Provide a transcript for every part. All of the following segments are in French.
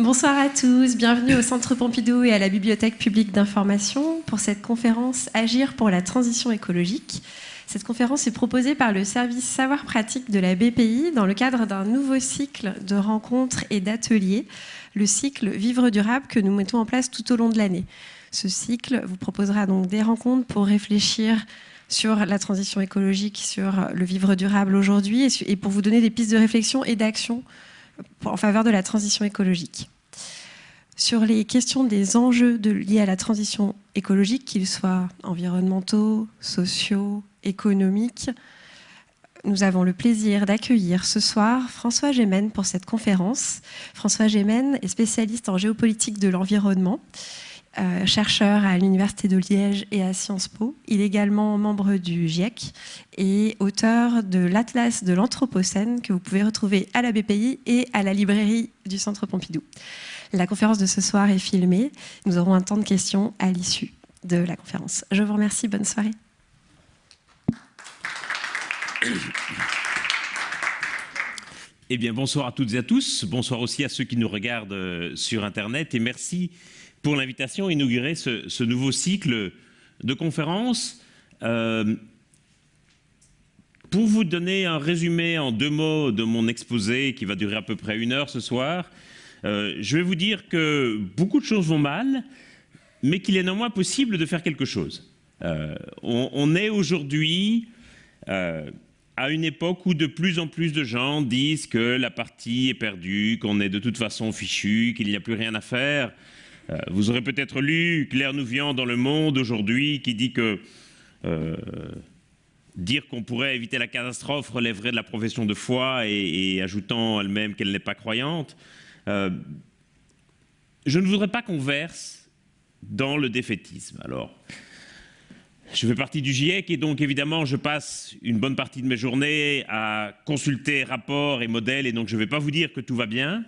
Bonsoir à tous, bienvenue au Centre Pompidou et à la Bibliothèque publique d'information pour cette conférence Agir pour la transition écologique. Cette conférence est proposée par le service Savoir Pratique de la BPI dans le cadre d'un nouveau cycle de rencontres et d'ateliers, le cycle Vivre durable que nous mettons en place tout au long de l'année. Ce cycle vous proposera donc des rencontres pour réfléchir sur la transition écologique, sur le vivre durable aujourd'hui et pour vous donner des pistes de réflexion et d'action en faveur de la transition écologique. Sur les questions des enjeux liés à la transition écologique, qu'ils soient environnementaux, sociaux, économiques, nous avons le plaisir d'accueillir ce soir François Gémen pour cette conférence. François Gémen est spécialiste en géopolitique de l'environnement. Euh, chercheur à l'Université de Liège et à Sciences Po. Il est également membre du GIEC et auteur de l'Atlas de l'Anthropocène que vous pouvez retrouver à la BPI et à la librairie du Centre Pompidou. La conférence de ce soir est filmée. Nous aurons un temps de questions à l'issue de la conférence. Je vous remercie. Bonne soirée. Eh bien, bonsoir à toutes et à tous. Bonsoir aussi à ceux qui nous regardent euh, sur Internet. Et merci pour l'invitation à inaugurer ce, nouveau cycle de conférences. Euh, pour vous donner un résumé en deux mots de mon exposé qui va durer à peu près une heure ce soir, euh, je vais vous dire que beaucoup de choses vont mal, mais qu'il est néanmoins possible de faire quelque chose. Euh, on, est aujourd'hui à une époque où de plus en plus de gens disent que la partie est perdue, qu'on est de toute façon fichu, qu'il n'y a plus rien à faire. Euh, vous aurez peut-être lu Claire Nouvian dans Le Monde aujourd'hui qui dit que euh, dire qu'on pourrait éviter la catastrophe relèverait de la profession de foi et, ajoutant elle-même qu'elle n'est pas croyante. Euh, je ne voudrais pas qu'on verse dans le défaitisme. Alors, je fais partie du GIEC et donc évidemment je passe une bonne partie de mes journées à consulter rapports et modèles et donc je ne vais pas vous dire que tout va bien.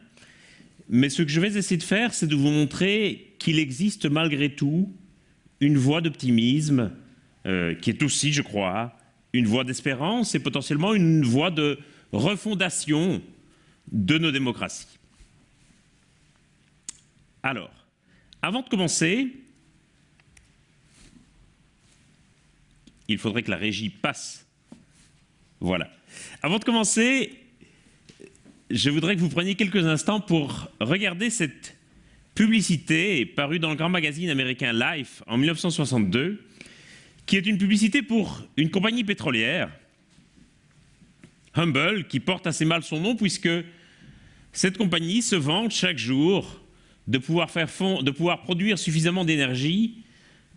Mais ce que je vais essayer de faire, c'est de vous montrer qu'il existe malgré tout une voie d'optimisme euh, qui est aussi, je crois, une voie d'espérance et potentiellement une voie de refondation de nos démocraties. Alors, avant de commencer, il faudrait que la régie passe. Voilà. Avant de commencer, je voudrais que vous preniez quelques instants pour regarder cette publicité parue dans le grand magazine américain Life en 1962, qui est une publicité pour une compagnie pétrolière, Humble, qui porte assez mal son nom puisque cette compagnie se vante chaque jour de pouvoir, produire suffisamment d'énergie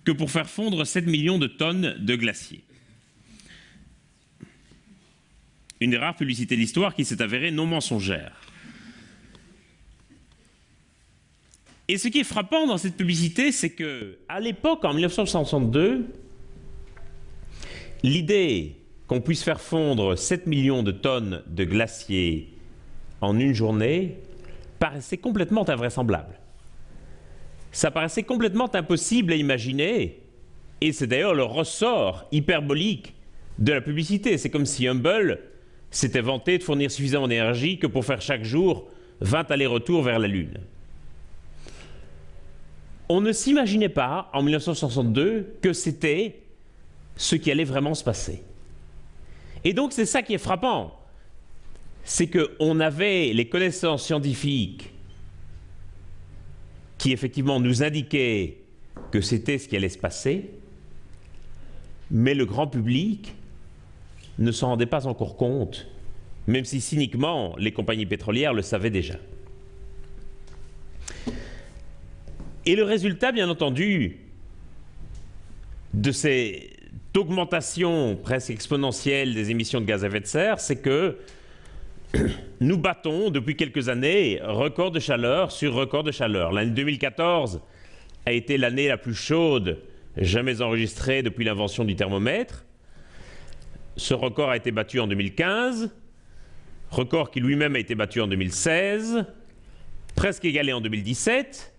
que pour faire fondre 7 millions de tonnes de glaciers. Une des rares publicités de l'histoire qui s'est avérée non mensongère. Et ce qui est frappant dans cette publicité, c'est que à l'époque, en 1962, l'idée qu'on puisse faire fondre 7 millions de tonnes de glaciers en une journée paraissait complètement invraisemblable. Ça paraissait complètement impossible à imaginer, et c'est d'ailleurs le ressort hyperbolique de la publicité. C'est comme si Humble s'était vanté de fournir suffisamment d'énergie que pour faire chaque jour 20 allers-retours vers la Lune. On ne s'imaginait pas, en 1962, que c'était ce qui allait vraiment se passer. Et donc c'est ça qui est frappant, c'est qu'on avait les connaissances scientifiques qui effectivement nous indiquaient que c'était ce qui allait se passer, mais le grand public ne s'en rendaient pas encore compte, même si cyniquement les compagnies pétrolières le savaient déjà. Et le résultat, bien entendu, de cette augmentation presque exponentielle des émissions de gaz à effet de serre, c'est que nous battons depuis quelques années record de chaleur sur record de chaleur. L'année 2014 a été l'année la plus chaude jamais enregistrée depuis l'invention du thermomètre. Ce record a été battu en 2015, record qui lui-même a été battu en 2016, presque égalé en 2017,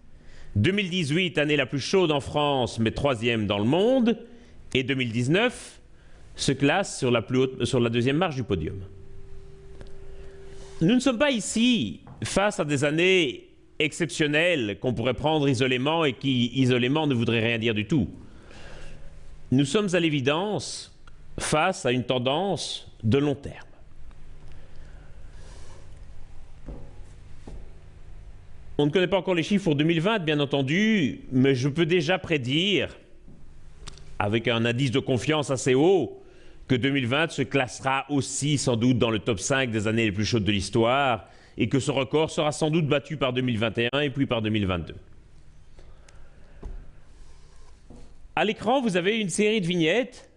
2018, année la plus chaude en France, mais troisième dans le monde, et 2019 se classe sur la, deuxième marche du podium. Nous ne sommes pas ici face à des années exceptionnel qu'on pourrait prendre isolément et qui, isolément, ne voudrait rien dire du tout. Nous sommes à l'évidence face à une tendance de long terme. On ne connaît pas encore les chiffres pour 2020, bien entendu, mais je peux déjà prédire, avec un indice de confiance assez haut, que 2020 se classera aussi sans doute dans le top 5 des années les plus chaudes de l'histoire, et que ce record sera sans doute battu par 2021 et puis par 2022. À l'écran, vous avez une série de vignettes.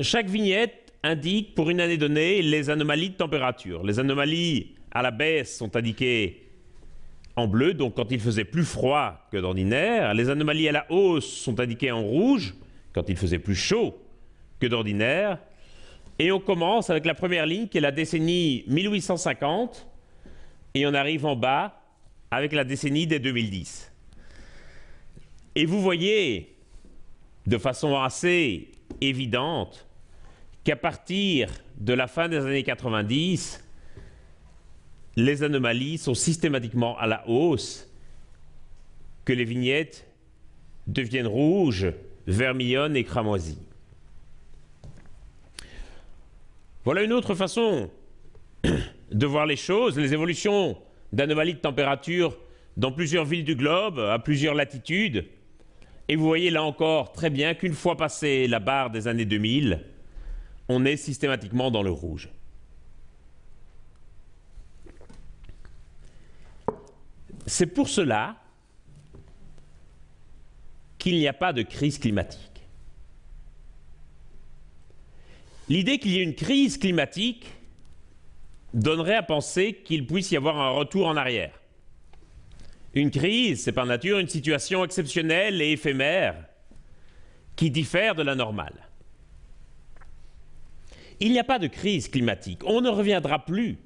Chaque vignette indique pour une année donnée les anomalies de température. Les anomalies à la baisse sont indiquées en bleu, donc quand il faisait plus froid que d'ordinaire. Les anomalies à la hausse sont indiquées en rouge, quand il faisait plus chaud que d'ordinaire. Et on commence avec la première ligne qui est la décennie 1850, et on arrive en bas avec la décennie des 2010. Et vous voyez de façon assez évidente qu'à partir de la fin des années 90, les anomalies sont systématiquement à la hausse, que les vignettes deviennent rouges, vermillonnes et cramoisies. Voilà une autre façon de voir les choses, les évolutions d'anomalies de température dans plusieurs villes du globe, à plusieurs latitudes. Et vous voyez là encore très bien qu'une fois passé la barre des années 2000, on est systématiquement dans le rouge. C'est pour cela qu'il n'y a pas de crise climatique. L'idée qu'il y ait une crise climatique donnerait à penser qu'il puisse y avoir un retour en arrière. Une crise, c'est par nature une situation exceptionnelle et éphémère qui diffère de la normale. Il n'y a pas de crise climatique. On ne reviendra plus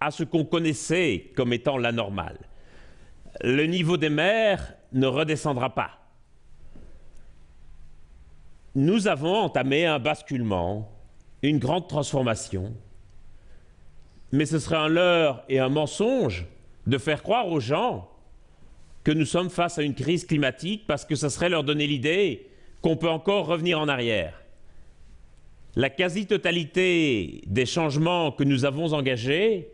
à ce qu'on connaissait comme étant la normale. Le niveau des mers ne redescendra pas. Nous avons entamé un basculement, une grande transformation, mais ce serait un leurre et un mensonge de faire croire aux gens que nous sommes face à une crise climatique parce que ce serait leur donner l'idée qu'on peut encore revenir en arrière. La quasi-totalité des changements que nous avons engagés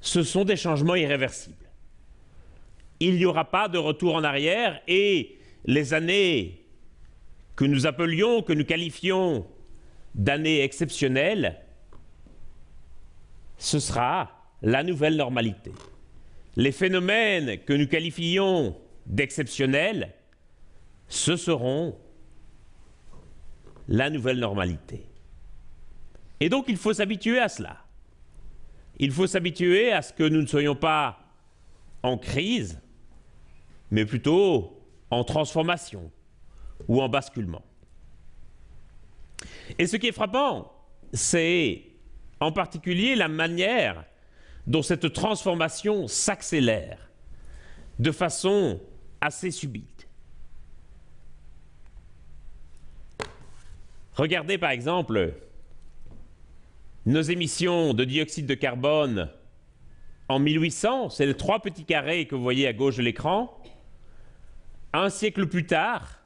ce sont des changements irréversibles. Il n'y aura pas de retour en arrière et les années que nous appelions, que nous qualifions d'années exceptionnelles, ce sera la nouvelle normalité. Les phénomènes que nous qualifions d'exceptionnels, ce seront la nouvelle normalité. Et donc il faut s'habituer à cela. Il faut s'habituer à ce que nous ne soyons pas en crise, mais plutôt en transformation ou en basculement. Et ce qui est frappant, c'est en particulier la manière dont cette transformation s'accélère de façon assez subite. Regardez par exemple nos émissions de dioxyde de carbone en 1800, c'est les trois petits carrés que vous voyez à gauche de l'écran. Un siècle plus tard,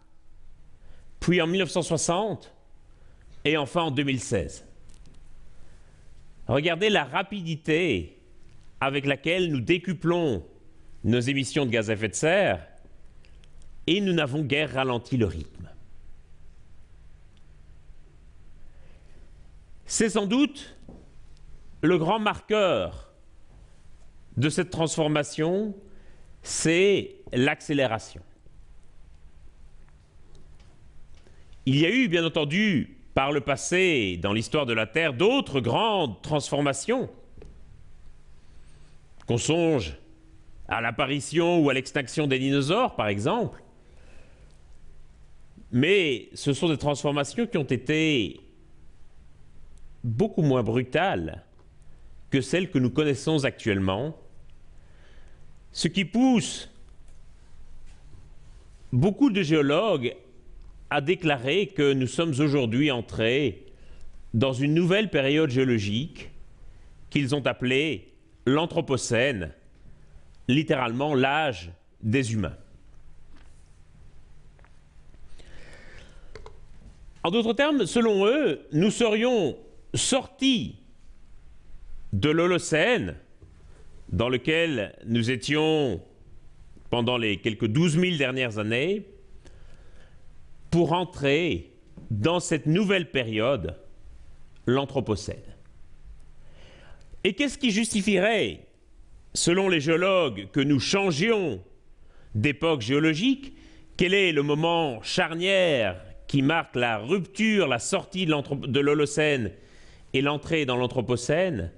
puis en 1960, et enfin en 2016. Regardez la rapidité avec laquelle nous décuplons nos émissions de gaz à effet de serre et nous n'avons guère ralenti le rythme. C'est sans doute le grand marqueur de cette transformation, c'est l'accélération. Il y a eu, bien entendu, par le passé, dans l'histoire de la Terre, d'autres grandes transformations. Qu'on songe à l'apparition ou à l'extinction des dinosaures, par exemple. Mais ce sont des transformations qui ont été beaucoup moins brutale que celle que nous connaissons actuellement, ce qui pousse beaucoup de géologues à déclarer que nous sommes aujourd'hui entrés dans une nouvelle période géologique qu'ils ont appelée l'Anthropocène littéralement l'âge des humains. En d'autres termes, selon eux, nous serions sortis de l'Holocène, dans lequel nous étions pendant les quelques 12 000 dernières années, pour entrer dans cette nouvelle période, l'Anthropocène. Et qu'est-ce qui justifierait, selon les géologues, que nous changions d'époque géologique? Quel est le moment charnière qui marque la rupture, la sortie de l'Holocène et l'entrée dans l'Anthropocène?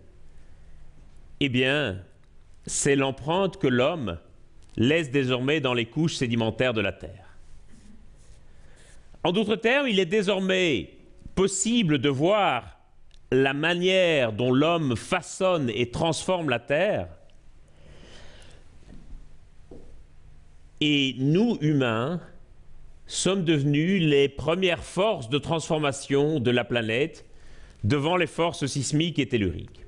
Eh bien, c'est l'empreinte que l'homme laisse désormais dans les couches sédimentaires de la Terre. En d'autres termes, il est désormais possible de voir la manière dont l'homme façonne et transforme la Terre. Et nous, humains, sommes devenus les premières forces de transformation de la planète devant les forces sismiques et telluriques.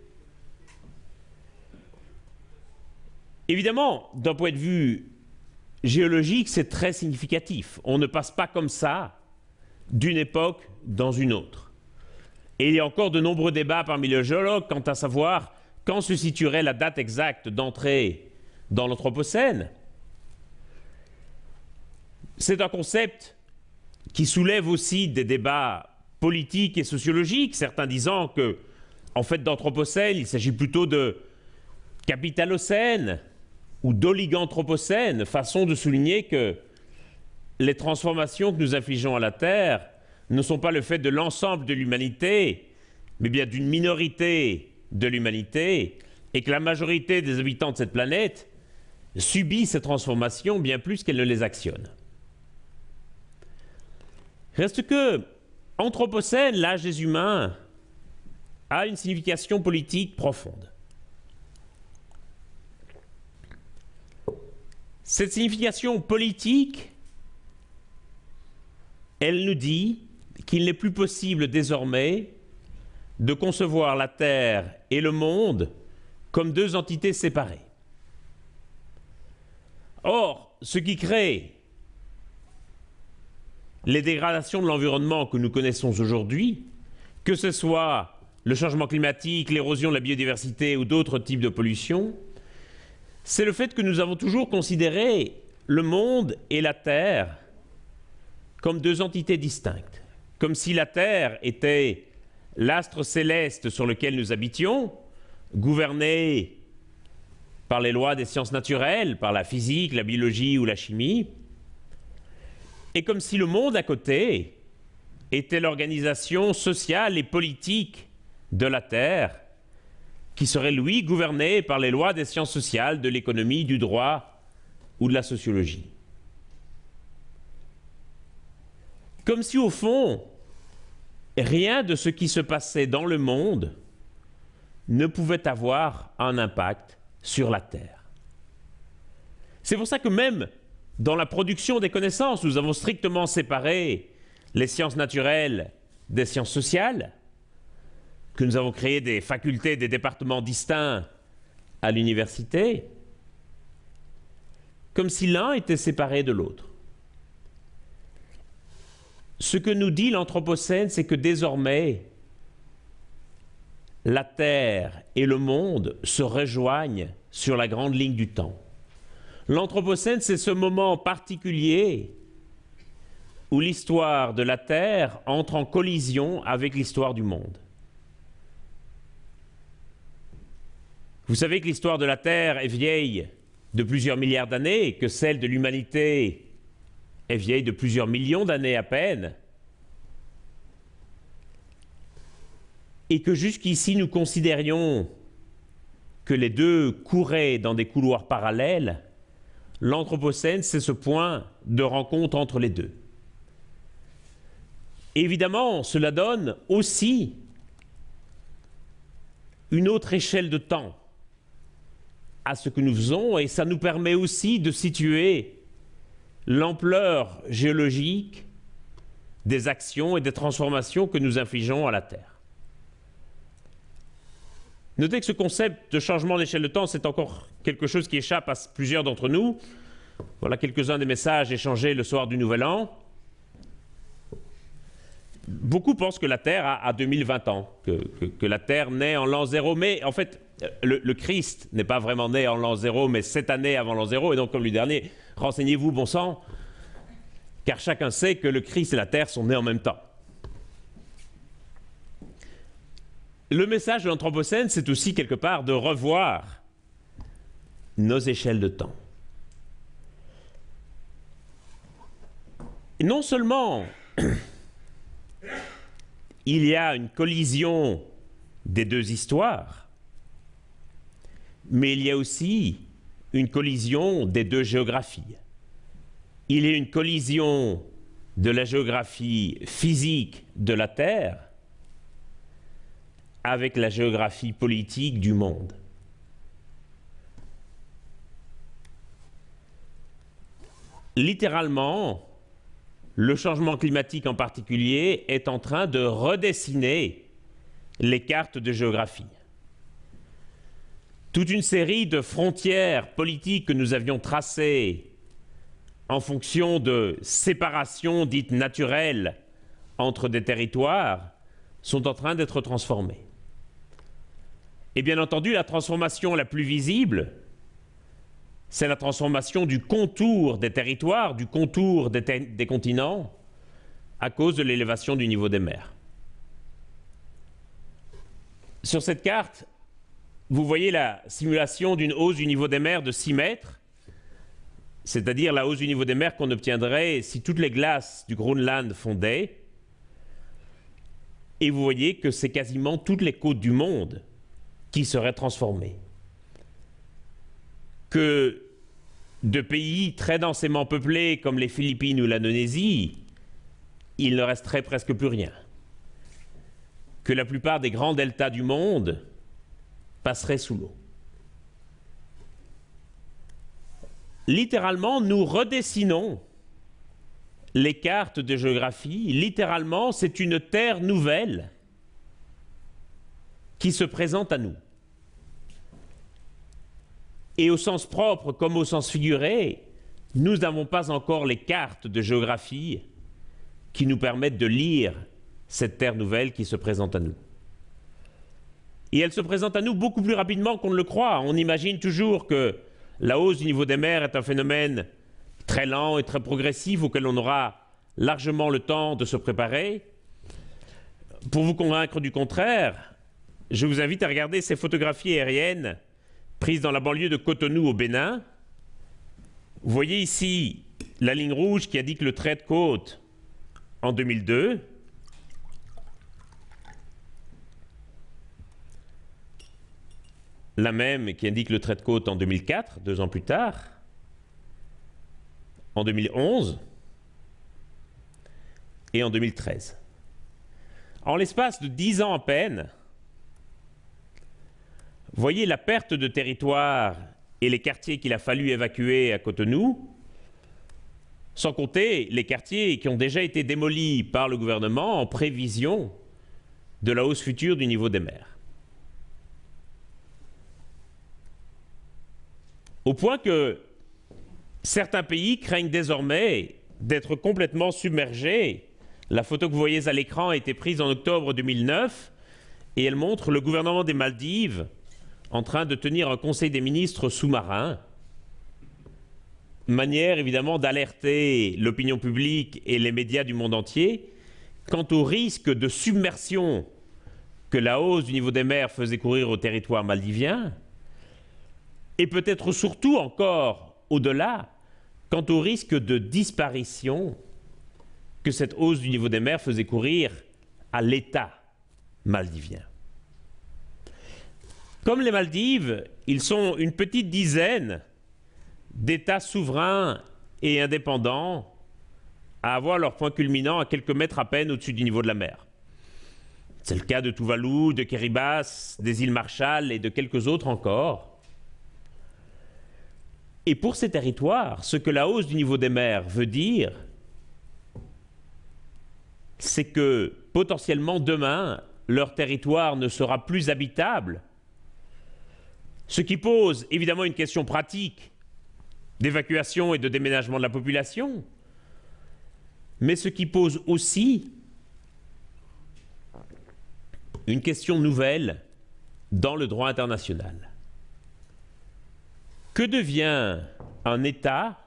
Évidemment, d'un point de vue géologique, c'est très significatif. On ne passe pas comme ça d'une époque dans une autre. Et il y a encore de nombreux débats parmi les géologues quant à savoir quand se situerait la date exacte d'entrée dans l'Anthropocène. C'est un concept qui soulève aussi des débats politiques et sociologiques, certains disant que, en fait, d'Anthropocène, il s'agit plutôt de capitalocène ou d'oliganthropocène, façon de souligner que les transformations que nous infligeons à la Terre ne sont pas le fait de l'ensemble de l'humanité, mais bien d'une minorité de l'humanité, et que la majorité des habitants de cette planète subit ces transformations bien plus qu'elle ne les actionne. Reste que Anthropocène, l'âge des humains, a une signification politique profonde. Cette signification politique, elle nous dit qu'il n'est plus possible désormais de concevoir la Terre et le monde comme deux entités séparées. Or, ce qui crée les dégradations de l'environnement que nous connaissons aujourd'hui, que ce soit le changement climatique, l'érosion de la biodiversité ou d'autres types de pollution, c'est le fait que nous avons toujours considéré le monde et la Terre comme deux entités distinctes, comme si la Terre était l'astre céleste sur lequel nous habitions, gouverné par les lois des sciences naturelles, par la physique, la biologie ou la chimie, et comme si le monde à côté était l'organisation sociale et politique de la Terre, qui serait, lui, gouverné par les lois des sciences sociales, de l'économie, du droit ou de la sociologie. Comme si, au fond, rien de ce qui se passait dans le monde ne pouvait avoir un impact sur la Terre. C'est pour ça que même dans la production des connaissances, nous avons strictement séparé les sciences naturelles des sciences sociales, que nous avons créé des facultés, des départements distincts à l'université, comme si l'un était séparé de l'autre. Ce que nous dit l'Anthropocène, c'est que désormais, la Terre et le monde se rejoignent sur la grande ligne du temps. L'Anthropocène, c'est ce moment particulier où l'histoire de la Terre entre en collision avec l'histoire du monde. Vous savez que l'histoire de la Terre est vieille de plusieurs milliards d'années, que celle de l'humanité vieille de plusieurs millions d'années à peine, et que jusqu'ici nous considérions que les deux couraient dans des couloirs parallèles, L'Anthropocène, c'est ce point de rencontre entre les deux. Évidemment, cela donne aussi une autre échelle de temps à ce que nous faisons et ça nous permet aussi de situer l'ampleur géologique des actions et des transformations que nous infligeons à la Terre. Notez que ce concept de changement d'échelle de temps, c'est encore quelque chose qui échappe à plusieurs d'entre nous. Voilà quelques-uns des messages échangés le soir du Nouvel An. Beaucoup pensent que la Terre a, 2020 ans, que, la Terre naît en l'an zéro, mais en fait, le, le Christ n'est pas vraiment né en l'an zéro, mais sept années avant l'an zéro, et donc comme le dernier, renseignez-vous, bon sang, car chacun sait que le Christ et la Terre sont nés en même temps. Le message de l'Anthropocène, c'est aussi quelque part de revoir nos échelles de temps. non seulement il y a une collision des deux histoires, mais il y a aussi une collision des deux géographies. Il a une collision de la géographie physique de la Terre avec la géographie politique du monde. Littéralement, le changement climatique en particulier est en train de redessiner les cartes de géographie. Toute une série de frontières politiques que nous avions tracées en fonction de séparations dites naturelles entre des territoires sont en train d'être transformées. Et bien entendu, la transformation la plus visible, c'est la transformation du contour des territoires, du contour des, continents, à cause de l'élévation du niveau des mers. Sur cette carte, vous voyez la simulation d'une hausse du niveau des mers de 6 mètres, c'est-à-dire la hausse du niveau des mers qu'on obtiendrait si toutes les glaces du Groenland fondaient. Et vous voyez que c'est quasiment toutes les côtes du monde qui serait transformé. Que de pays très densément peuplés comme les Philippines ou l'Indonésie, il ne resterait presque plus rien. Que la plupart des grands deltas du monde passeraient sous l'eau. Littéralement, nous redessinons les cartes de géographie. Littéralement, c'est une terre nouvelle qui se présente à nous et au sens propre comme au sens figuré, nous n'avons pas encore les cartes de géographie qui nous permettent de lire cette terre nouvelle qui se présente à nous. Et elle se présente à nous beaucoup plus rapidement qu'on ne le croit. On imagine toujours que la hausse du niveau des mers est un phénomène très lent et très progressif auquel on aura largement le temps de se préparer. Pour vous convaincre du contraire, je vous invite à regarder ces photographies aériennes prise dans la banlieue de Cotonou au Bénin. Vous voyez ici la ligne rouge qui indique le trait de côte en 2002. La même qui indique le trait de côte en 2004, deux ans plus tard. En 2011 et en 2013. En l'espace de dix ans à peine, Voyez la perte de territoire et les quartiers qu'il a fallu évacuer à Cotonou, sans compter les quartiers qui ont déjà été démolis par le gouvernement en prévision de la hausse future du niveau des mers. Au point que certains pays craignent désormais d'être complètement submergés. La photo que vous voyez à l'écran a été prise en octobre 2009 et elle montre le gouvernement des Maldives en train de tenir un conseil des ministres sous-marin, manière évidemment d'alerter l'opinion publique et les médias du monde entier quant au risque de submersion que la hausse du niveau des mers faisait courir au territoire maldivien, et peut-être surtout encore au-delà, quant au risque de disparition que cette hausse du niveau des mers faisait courir à l'État maldivien. Comme les Maldives, ils sont une petite dizaine d'États souverains et indépendants à avoir leur point culminant à quelques mètres à peine au-dessus du niveau de la mer. C'est le cas de Tuvalu, de Kiribati, des îles Marshall et de quelques autres encore. Et pour ces territoires, ce que la hausse du niveau des mers veut dire, c'est que potentiellement demain, leur territoire ne sera plus habitable Ce qui pose évidemment une question pratique d'évacuation et de déménagement de la population, mais ce qui pose aussi une question nouvelle dans le droit international. Que devient un État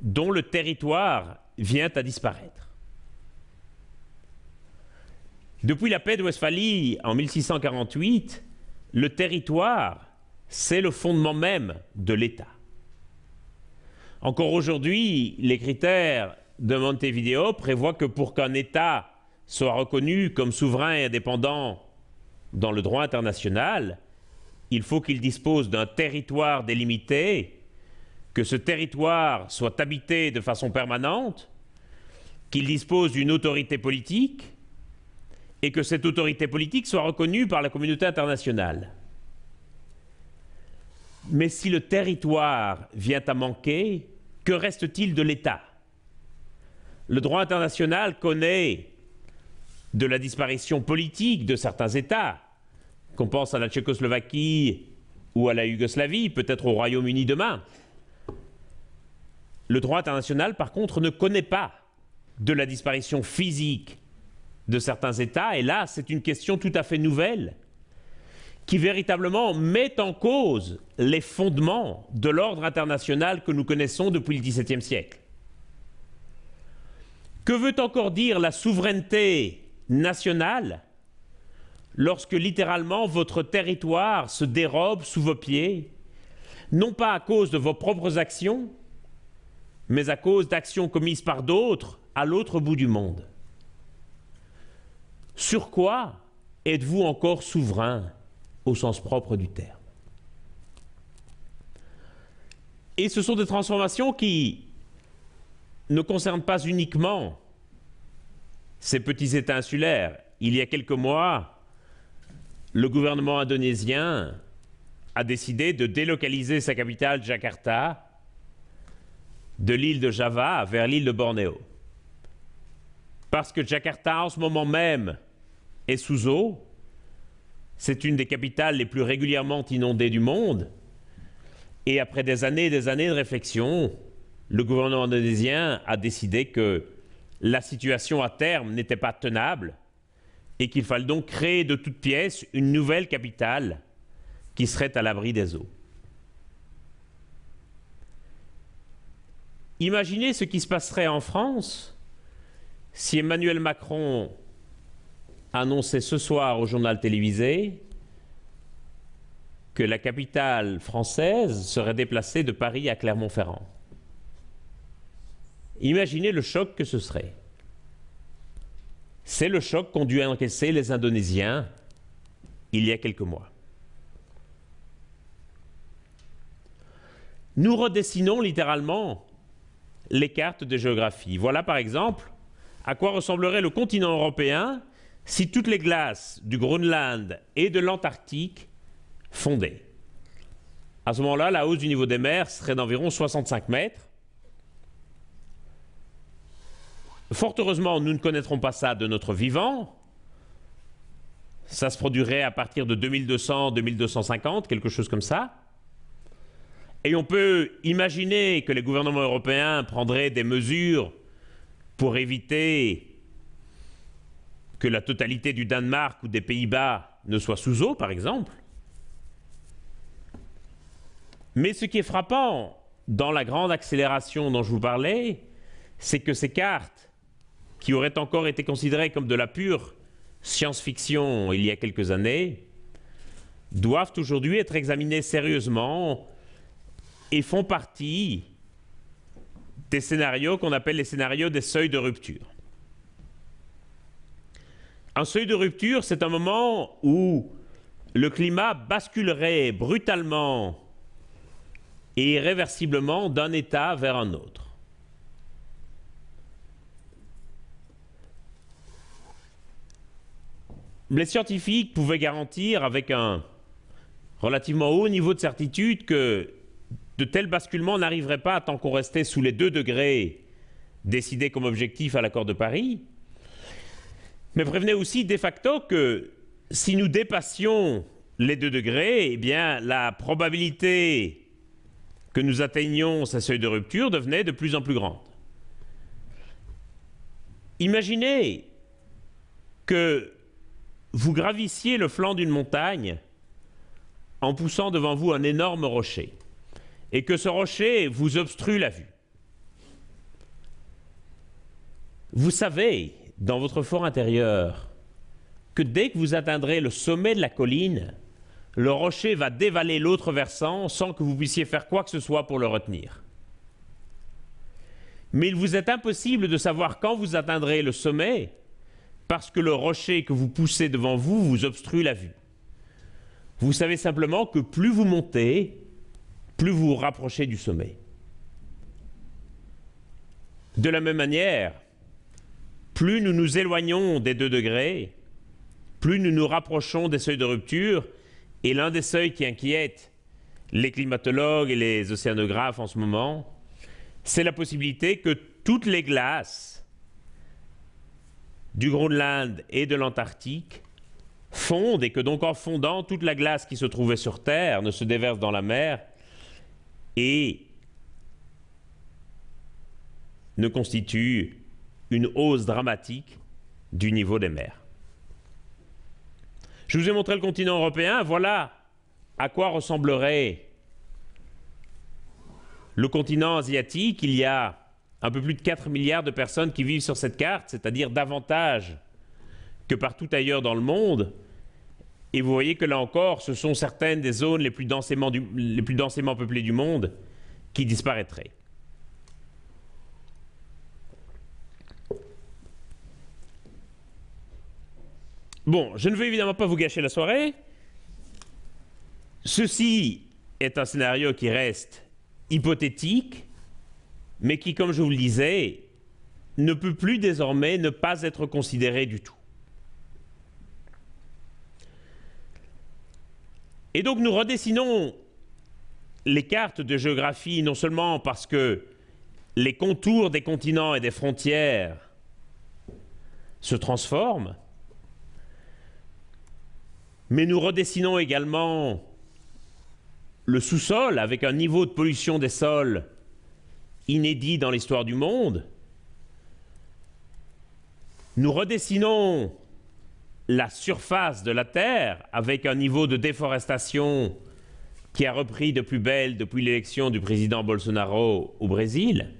dont le territoire vient à disparaître? Depuis la paix de Westphalie en 1648, le territoire, c'est le fondement même de l'État. Encore aujourd'hui, les critères de Montevideo prévoient que pour qu'un État soit reconnu comme souverain et indépendant dans le droit international, il faut qu'il dispose d'un territoire délimité, que ce territoire soit habité de façon permanente, qu'il dispose d'une autorité politique et que cette autorité politique soit reconnue par la communauté internationale. Mais si le territoire vient à manquer, que reste-t-il de l'État? Le droit international connaît de la disparition politique de certains États, qu'on pense à la Tchécoslovaquie ou à la Yougoslavie, peut-être au Royaume-Uni demain. Le droit international, par contre, ne connaît pas de la disparition physique de certains États, et là, c'est une question tout à fait nouvelle, qui véritablement met en cause les fondements de l'ordre international que nous connaissons depuis le XVIIe siècle. Que veut encore dire la souveraineté nationale lorsque littéralement votre territoire se dérobe sous vos pieds, non pas à cause de vos propres actions, mais à cause d'actions commises par d'autres à l'autre bout du monde. Sur quoi êtes-vous encore souverain au sens propre du terme? Et ce sont des transformations qui ne concernent pas uniquement ces petits États insulaires. Il y a quelques mois, le gouvernement indonésien a décidé de délocaliser sa capitale Jakarta de l'île de Java vers l'île de Bornéo. Parce que Jakarta, en ce moment même, est sous eau, c'est une des capitales les plus régulièrement inondées du monde, et après des années et des années de réflexion, le gouvernement indonésien a décidé que la situation à terme n'était pas tenable et qu'il fallait donc créer de toutes pièces une nouvelle capitale qui serait à l'abri des eaux. Imaginez ce qui se passerait en France si Emmanuel Macron annonçait ce soir au journal télévisé que la capitale française serait déplacée de Paris à Clermont-Ferrand. Imaginez le choc que ce serait. C'est le choc qu'ont dû encaisser les Indonésiens il y a quelques mois. Nous redessinons littéralement les cartes de géographie. Voilà par exemple à quoi ressemblerait le continent européen si toutes les glaces du Groenland et de l'Antarctique fondaient. À ce moment-là, la hausse du niveau des mers serait d'environ 65 mètres. Fort heureusement, nous ne connaîtrons pas ça de notre vivant. Ça se produirait à partir de 2200, 2250, quelque chose comme ça. Et on peut imaginer que les gouvernements européens prendraient des mesures pour éviter que la totalité du Danemark ou des Pays-Bas ne soit sous eau, par exemple. Mais ce qui est frappant dans la grande accélération dont je vous parlais, c'est que ces cartes qui auraient encore été considérés comme de la pure science-fiction il y a quelques années, doivent aujourd'hui être examinés sérieusement et font partie des scénarios qu'on appelle les scénarios des seuils de rupture. Un seuil de rupture, c'est un moment où le climat basculerait brutalement et irréversiblement d'un état vers un autre. Les scientifiques pouvaient garantir avec un relativement haut niveau de certitude que de tels basculements n'arriveraient pas tant qu'on restait sous les 2 degrés décidés comme objectif à l'accord de Paris, mais prévenaient aussi de facto que si nous dépassions les 2 degrés, eh bien, la probabilité que nous atteignions ce seuil de rupture devenait de plus en plus grande. Imaginez que vous gravissiez le flanc d'une montagne en poussant devant vous un énorme rocher et que ce rocher vous obstrue la vue. Vous savez, dans votre fort intérieur, que dès que vous atteindrez le sommet de la colline, le rocher va dévaler l'autre versant sans que vous puissiez faire quoi que ce soit pour le retenir. Mais il vous est impossible de savoir quand vous atteindrez le sommet parce que le rocher que vous poussez devant vous vous obstrue la vue. Vous savez simplement que plus vous montez, plus vous vous rapprochez du sommet. De la même manière, plus nous nous éloignons des deux degrés, plus nous nous rapprochons des seuils de rupture, et l'un des seuils qui inquiète les climatologues et les océanographes en ce moment, c'est la possibilité que toutes les glaces du Groenland et de l'Antarctique fondent et que donc en fondant, toute la glace qui se trouvait sur Terre ne se déverse dans la mer et ne constitue une hausse dramatique du niveau des mers. Je vous ai montré le continent européen, voilà à quoi ressemblerait le continent asiatique. Il y a un peu plus de 4 milliards de personnes qui vivent sur cette carte, c'est-à-dire davantage que partout ailleurs dans le monde. Et vous voyez que là encore, ce sont certaines des zones les plus densément, les plus densément peuplées du monde qui disparaîtraient. Bon, je ne veux évidemment pas vous gâcher la soirée. Ceci est un scénario qui reste hypothétique, mais qui, comme je vous le disais, ne peut plus désormais ne pas être considéré du tout. Et donc nous redessinons les cartes de géographie non seulement parce que les contours des continents et des frontières se transforment, mais nous redessinons également le sous-sol avec un niveau de pollution des sols inédit dans l'histoire du monde. Nous redessinons la surface de la Terre avec un niveau de déforestation qui a repris de plus belle depuis l'élection du président Bolsonaro au Brésil.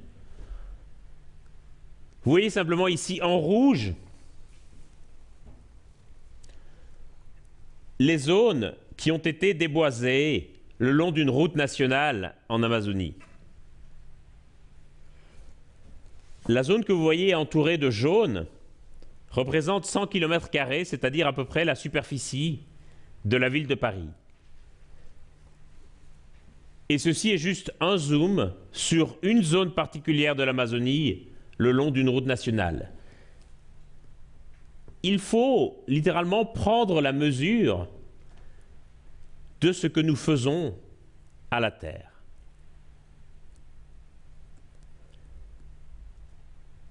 Vous voyez simplement ici en rouge les zones qui ont été déboisées le long d'une route nationale en Amazonie. La zone que vous voyez entourée de jaune représente 100 km, c'est-à-dire à peu près la superficie de la ville de Paris. Et ceci est juste un zoom sur une zone particulière de l'Amazonie le long d'une route nationale il faut littéralement prendre la mesure de ce que nous faisons à la Terre.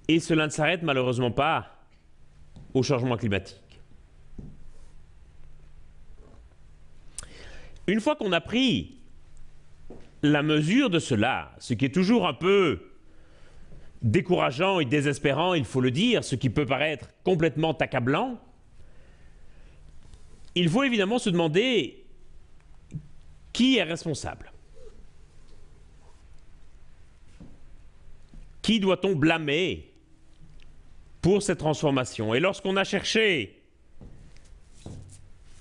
Et cela ne s'arrête malheureusement pas au changement climatique. Une fois qu'on a pris la mesure de cela, ce qui est toujours un peu décourageant et désespérant, il faut le dire, ce qui peut paraître complètement accablant, il faut évidemment se demander qui est responsable. Qui doit-on blâmer pour cette transformation Et lorsqu'on a cherché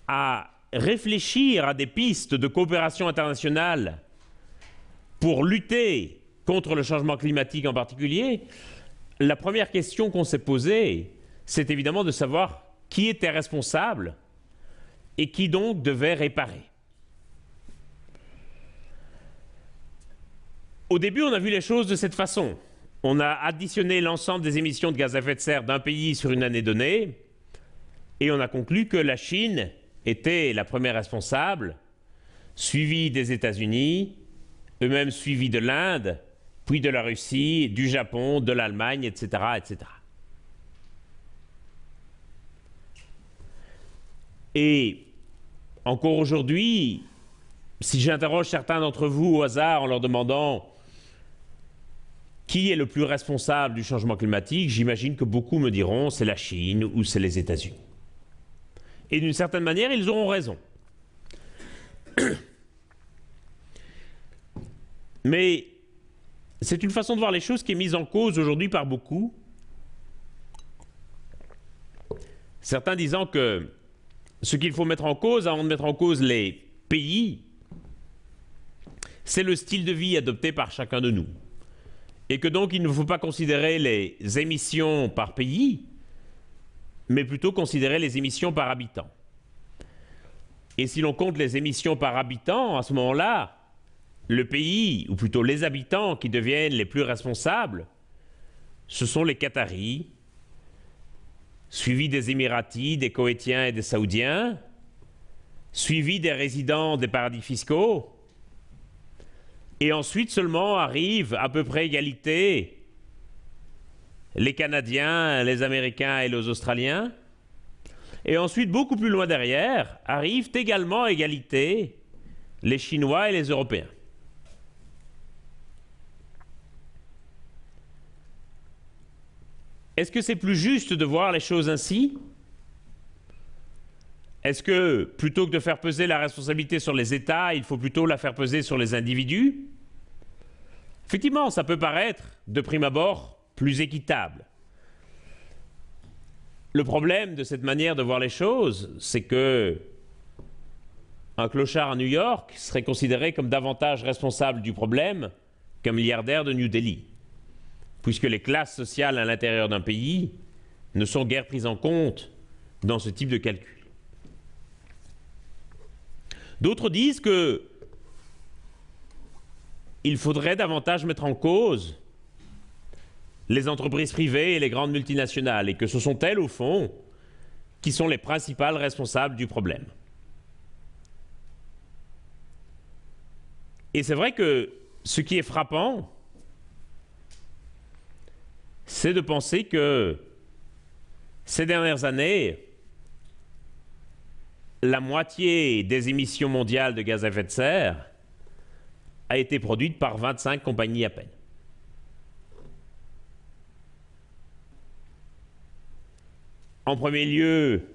à réfléchir à des pistes de coopération internationale pour lutter contre le changement climatique en particulier, la première question qu'on s'est posée, c'est évidemment de savoir qui était responsable et qui donc devait réparer. Au début, on a vu les choses de cette façon. On a additionné l'ensemble des émissions de gaz à effet de serre d'un pays sur une année donnée, et on a conclu que la Chine était la première responsable, suivie des États-Unis, eux-mêmes suivis de l'Inde, puis de la Russie, du Japon, de l'Allemagne, etc., etc. Et encore aujourd'hui, si j'interroge certains d'entre vous au hasard en leur demandant qui est le plus responsable du changement climatique, j'imagine que beaucoup me diront c'est la Chine ou c'est les États-Unis. Et d'une certaine manière, ils auront raison. Mais c'est une façon de voir les choses qui est mise en cause aujourd'hui par beaucoup. Certains disant que ce qu'il faut mettre en cause avant de mettre en cause les pays, c'est le style de vie adopté par chacun de nous. Et que donc il ne faut pas considérer les émissions par pays, mais plutôt considérer les émissions par habitant. Et si l'on compte les émissions par habitant, à ce moment-là, le pays, ou plutôt les habitants qui deviennent les plus responsables, ce sont les Qataris, suivis des Émiratis, des Koweïtiens et des Saoudiens, suivis des résidents des paradis fiscaux, et ensuite seulement arrivent à peu près égalité les Canadiens, les Américains et les Australiens. Et ensuite, beaucoup plus loin derrière, arrivent également à égalité les Chinois et les Européens. Est-ce que c'est plus juste de voir les choses ainsi? Est-ce que plutôt que de faire peser la responsabilité sur les États, il faut plutôt la faire peser sur les individus? Effectivement, ça peut paraître, de prime abord, plus équitable. Le problème de cette manière de voir les choses, c'est que un clochard à New York serait considéré comme davantage responsable du problème qu'un milliardaire de New Delhi puisque les classes sociales à l'intérieur d'un pays ne sont guère prises en compte dans ce type de calcul. D'autres disent que il faudrait davantage mettre en cause les entreprises privées et les grandes multinationales, et que ce sont elles, au fond, qui sont les principales responsables du problème. Et c'est vrai que ce qui est frappant, c'est de penser que ces dernières années, la moitié des émissions mondiales de gaz à effet de serre a été produite par 25 compagnies à peine. En premier lieu,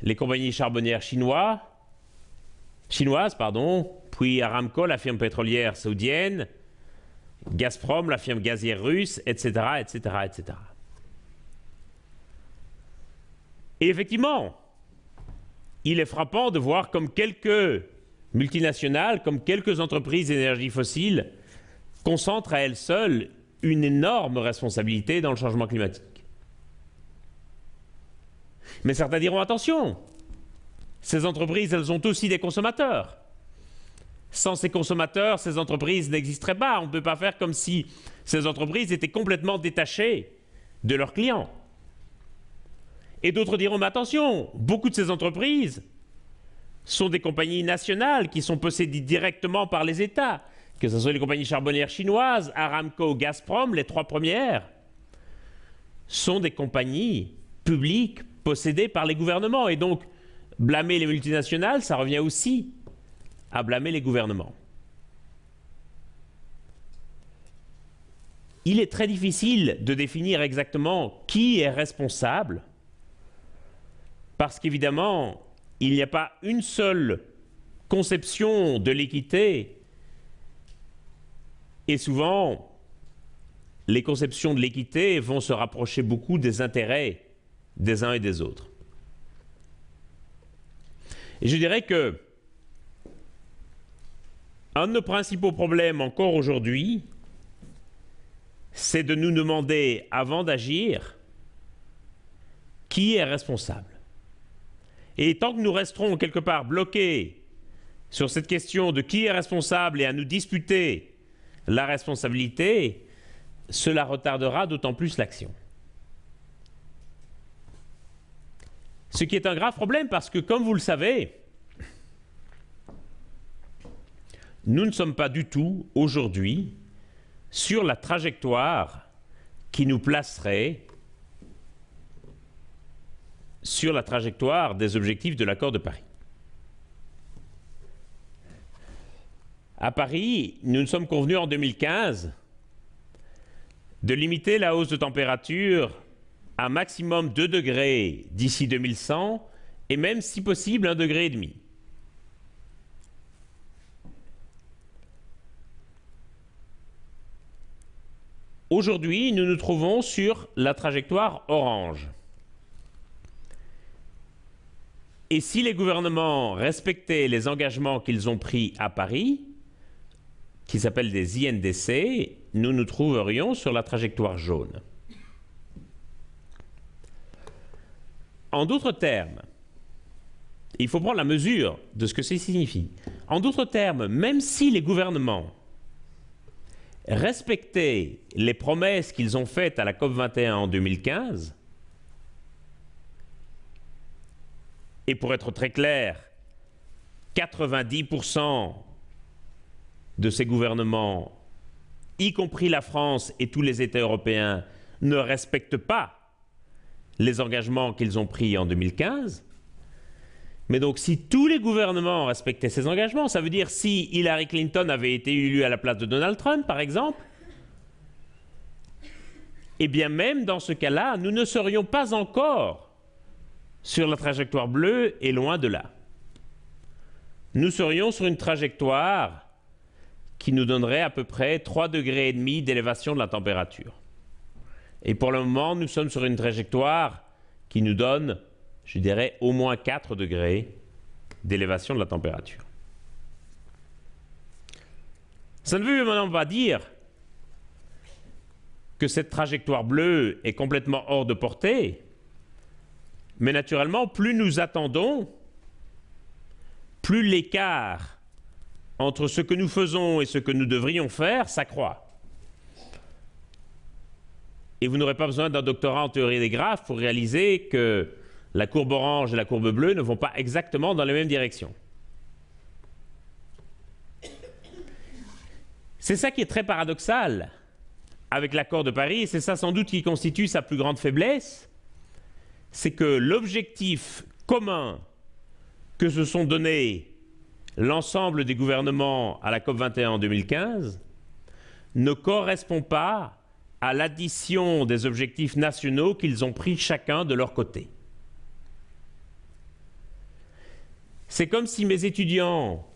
les compagnies charbonnières chinoises, pardon, puis Aramco, la firme pétrolière saoudienne, Gazprom, la firme gazière russe, etc., etc., etc. Et effectivement, il est frappant de voir comme quelques multinationales, comme quelques entreprises d'énergie fossile, concentrent à elles seules une énorme responsabilité dans le changement climatique. Mais certains diront attention, ces entreprises, elles ont aussi des consommateurs. Sans ces consommateurs, ces entreprises n'existeraient pas. On ne peut pas faire comme si ces entreprises étaient complètement détachées de leurs clients. Et d'autres diront, mais attention, beaucoup de ces entreprises sont des compagnies nationales qui sont possédées directement par les États, que ce soit les compagnies charbonnières chinoises, Aramco, Gazprom, les trois premières, sont des compagnies publiques possédées par les gouvernements. Et donc, blâmer les multinationales, ça revient aussi à blâmer les gouvernements. Il est très difficile de définir exactement qui est responsable, parce qu'évidemment, il n'y a pas une seule conception de l'équité, et souvent, les conceptions de l'équité vont se rapprocher beaucoup des intérêts des uns et des autres. Et je dirais que un de nos principaux problèmes encore aujourd'hui, c'est de nous demander, avant d'agir, qui est responsable. Et tant que nous resterons quelque part bloqués sur cette question de qui est responsable et à nous disputer la responsabilité, cela retardera d'autant plus l'action. Ce qui est un grave problème parce que, comme vous le savez, nous ne sommes pas du tout aujourd'hui sur la trajectoire qui nous placerait sur la trajectoire des objectifs de l'accord de Paris. À Paris, nous nous sommes convenus en 2015 de limiter la hausse de température à maximum 2 degrés d'ici 2100 et même si possible 1 degré et demi. Aujourd'hui, nous nous trouvons sur la trajectoire orange. Et si les gouvernements respectaient les engagements qu'ils ont pris à Paris, qui s'appellent des INDC, nous nous trouverions sur la trajectoire jaune. En d'autres termes, il faut prendre la mesure de ce que ça signifie. En d'autres termes, même si les gouvernements respectaient les promesses qu'ils ont faites à la COP21 en 2015, et pour être très clair, 90% de ces gouvernements, y compris la France et tous les États européens, ne respectent pas les engagements qu'ils ont pris en 2015. Mais donc si tous les gouvernements respectaient ces engagements, ça veut dire si Hillary Clinton avait été élue à la place de Donald Trump, par exemple, eh bien même dans ce cas-là, nous ne serions pas encore sur la trajectoire bleue et loin de là. Nous serions sur une trajectoire qui nous donnerait à peu près 3 degrés et demi d'élévation de la température. Et pour le moment, nous sommes sur une trajectoire qui nous donne, je dirais, au moins 4 degrés d'élévation de la température. Ça ne veut maintenant pas dire que cette trajectoire bleue est complètement hors de portée, mais naturellement, plus nous attendons, plus l'écart entre ce que nous faisons et ce que nous devrions faire s'accroît. Et vous n'aurez pas besoin d'un doctorat en théorie des graphes pour réaliser que la courbe orange et la courbe bleue ne vont pas exactement dans la même direction. C'est ça qui est très paradoxal avec l'accord de Paris, et c'est ça sans doute qui constitue sa plus grande faiblesse, c'est que l'objectif commun que se sont donnés l'ensemble des gouvernements à la COP21 en 2015 ne correspond pas à l'addition des objectifs nationaux qu'ils ont pris chacun de leur côté. C'est comme si mes étudiants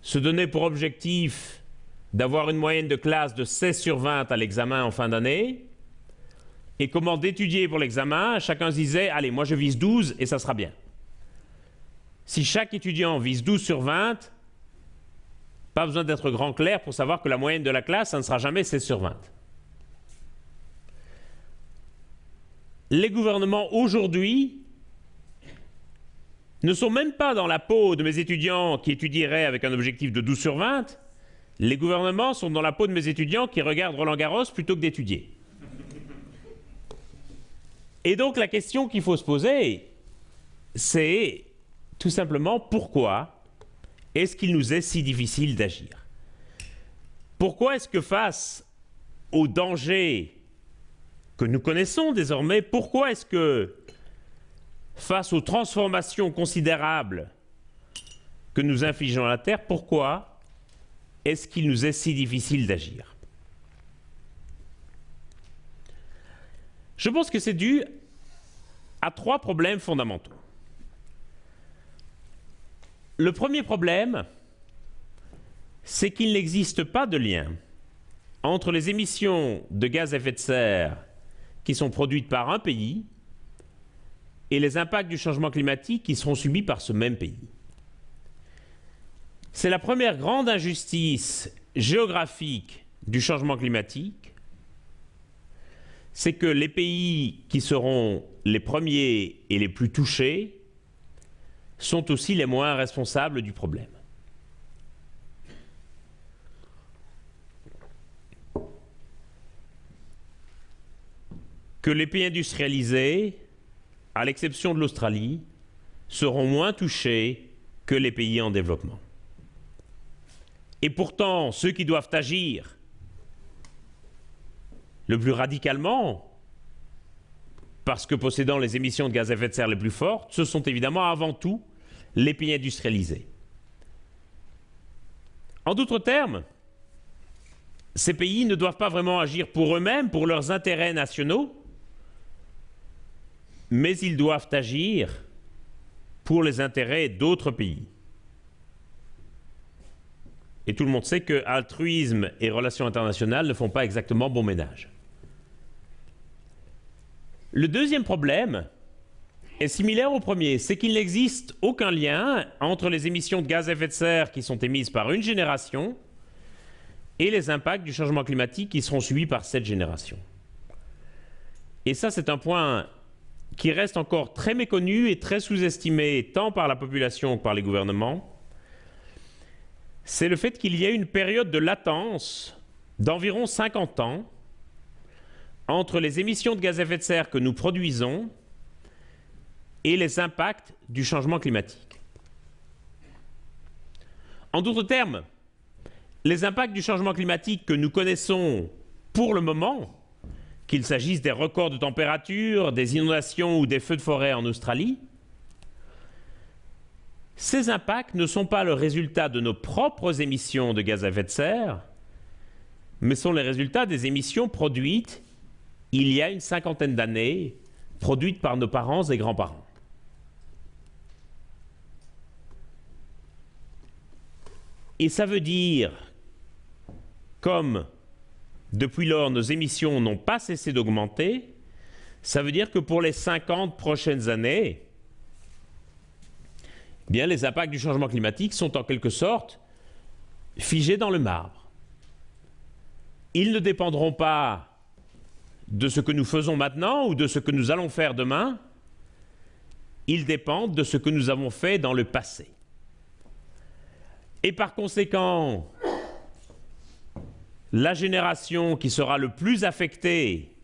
se donnaient pour objectif d'avoir une moyenne de classe de 16 sur 20 à l'examen en fin d'année, et comment d'étudier pour l'examen, chacun se disait, allez, moi je vise 12 et ça sera bien. Si chaque étudiant vise 12 sur 20, pas besoin d'être grand clair pour savoir que la moyenne de la classe, ça ne sera jamais 16 sur 20. Les gouvernements aujourd'hui ne sont même pas dans la peau de mes étudiants qui étudieraient avec un objectif de 12 sur 20. Les gouvernements sont dans la peau de mes étudiants qui regardent Roland Garros plutôt que d'étudier. Et donc la question qu'il faut se poser, c'est tout simplement pourquoi est-ce qu'il nous est si difficile d'agir? Pourquoi est-ce que face aux dangers que nous connaissons désormais, pourquoi est-ce que face aux transformations considérables que nous infligeons à la Terre, pourquoi est-ce qu'il nous est si difficile d'agir? Je pense que c'est dû à trois problèmes fondamentaux. Le premier problème, c'est qu'il n'existe pas de lien entre les émissions de gaz à effet de serre qui sont produites par un pays et les impacts du changement climatique qui seront subis par ce même pays. C'est la première grande injustice géographique du changement climatique c'est que les pays qui seront les premiers et les plus touchés sont aussi les moins responsables du problème. Que les pays industrialisés, à l'exception de l'Australie, seront moins touchés que les pays en développement. Et pourtant, ceux qui doivent agir le plus radicalement, parce que possédant les émissions de gaz à effet de serre les plus fortes, ce sont évidemment avant tout les pays industrialisés. En d'autres termes, ces pays ne doivent pas vraiment agir pour eux-mêmes, pour leurs intérêts nationaux, mais ils doivent agir pour les intérêts d'autres pays. Et tout le monde sait que altruisme et relations internationales ne font pas exactement bon ménage. Le deuxième problème est similaire au premier, c'est qu'il n'existe aucun lien entre les émissions de gaz à effet de serre qui sont émises par une génération et les impacts du changement climatique qui seront subis par cette génération. Et ça, c'est un point qui reste encore très méconnu et très sous-estimé tant par la population que par les gouvernements, c'est le fait qu'il y a une période de latence d'environ 50 ans entre les émissions de gaz à effet de serre que nous produisons et les impacts du changement climatique. En d'autres termes, les impacts du changement climatique que nous connaissons pour le moment, qu'il s'agisse des records de température, des inondations ou des feux de forêt en Australie, ces impacts ne sont pas le résultat de nos propres émissions de gaz à effet de serre, mais sont les résultats des émissions produites il y a une cinquantaine d'années, produites par nos parents et grands-parents. Et ça veut dire, comme depuis lors nos émissions n'ont pas cessé d'augmenter, ça veut dire que pour les 50 prochaines années, eh bien les impacts du changement climatique sont en quelque sorte figés dans le marbre. Ils ne dépendront pas de ce que nous faisons maintenant ou de ce que nous allons faire demain, ils dépendent de ce que nous avons fait dans le passé. Et par conséquent, la génération qui sera le plus affectée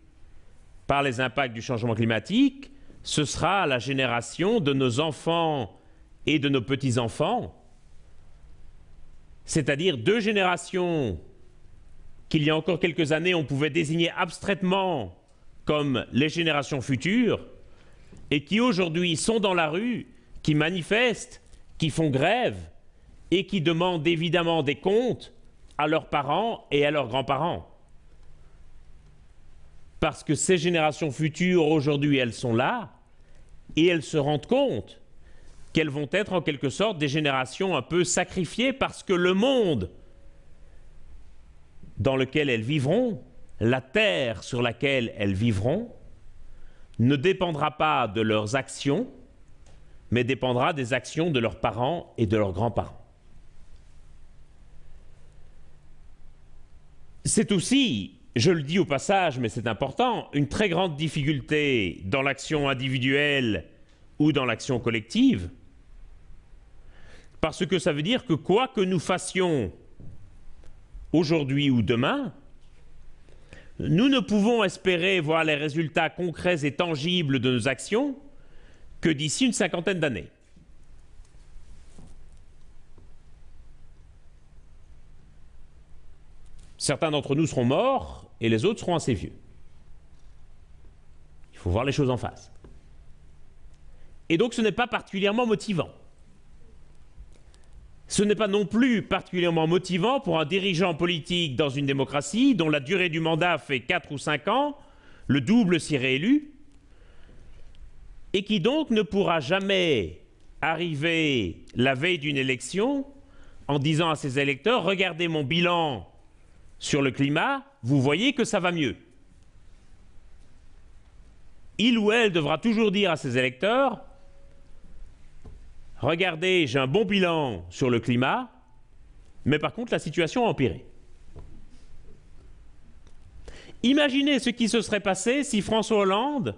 par les impacts du changement climatique, ce sera la génération de nos enfants et de nos petits-enfants, c'est-à-dire deux générations qu'il y a encore quelques années on pouvait désigner abstraitement comme les générations futures, et qui aujourd'hui sont dans la rue, qui manifestent, qui font grève, et qui demandent évidemment des comptes à leurs parents et à leurs grands-parents. Parce que ces générations futures, aujourd'hui, elles sont là, et elles se rendent compte qu'elles vont être en quelque sorte des générations un peu sacrifiées parce que le monde dans lequel elles vivront, la terre sur laquelle elles vivront, ne dépendra pas de leurs actions, mais dépendra des actions de leurs parents et de leurs grands-parents. C'est aussi, je le dis au passage, mais c'est important, une très grande difficulté dans l'action individuelle ou dans l'action collective, parce que ça veut dire que quoi que nous fassions aujourd'hui ou demain, nous ne pouvons espérer voir les résultats concrets et tangibles de nos actions que d'ici une cinquantaine d'années. Certains d'entre nous seront morts et les autres seront assez vieux. Il faut voir les choses en face. Et donc ce n'est pas particulièrement motivant. Ce n'est pas non plus particulièrement motivant pour un dirigeant politique dans une démocratie dont la durée du mandat fait 4 ou 5 ans, le double si réélu, et qui donc ne pourra jamais arriver la veille d'une élection en disant à ses électeurs, regardez mon bilan sur le climat, vous voyez que ça va mieux. Il ou elle devra toujours dire à ses électeurs, regardez, j'ai un bon bilan sur le climat, mais par contre la situation a empiré. Imaginez ce qui se serait passé si François Hollande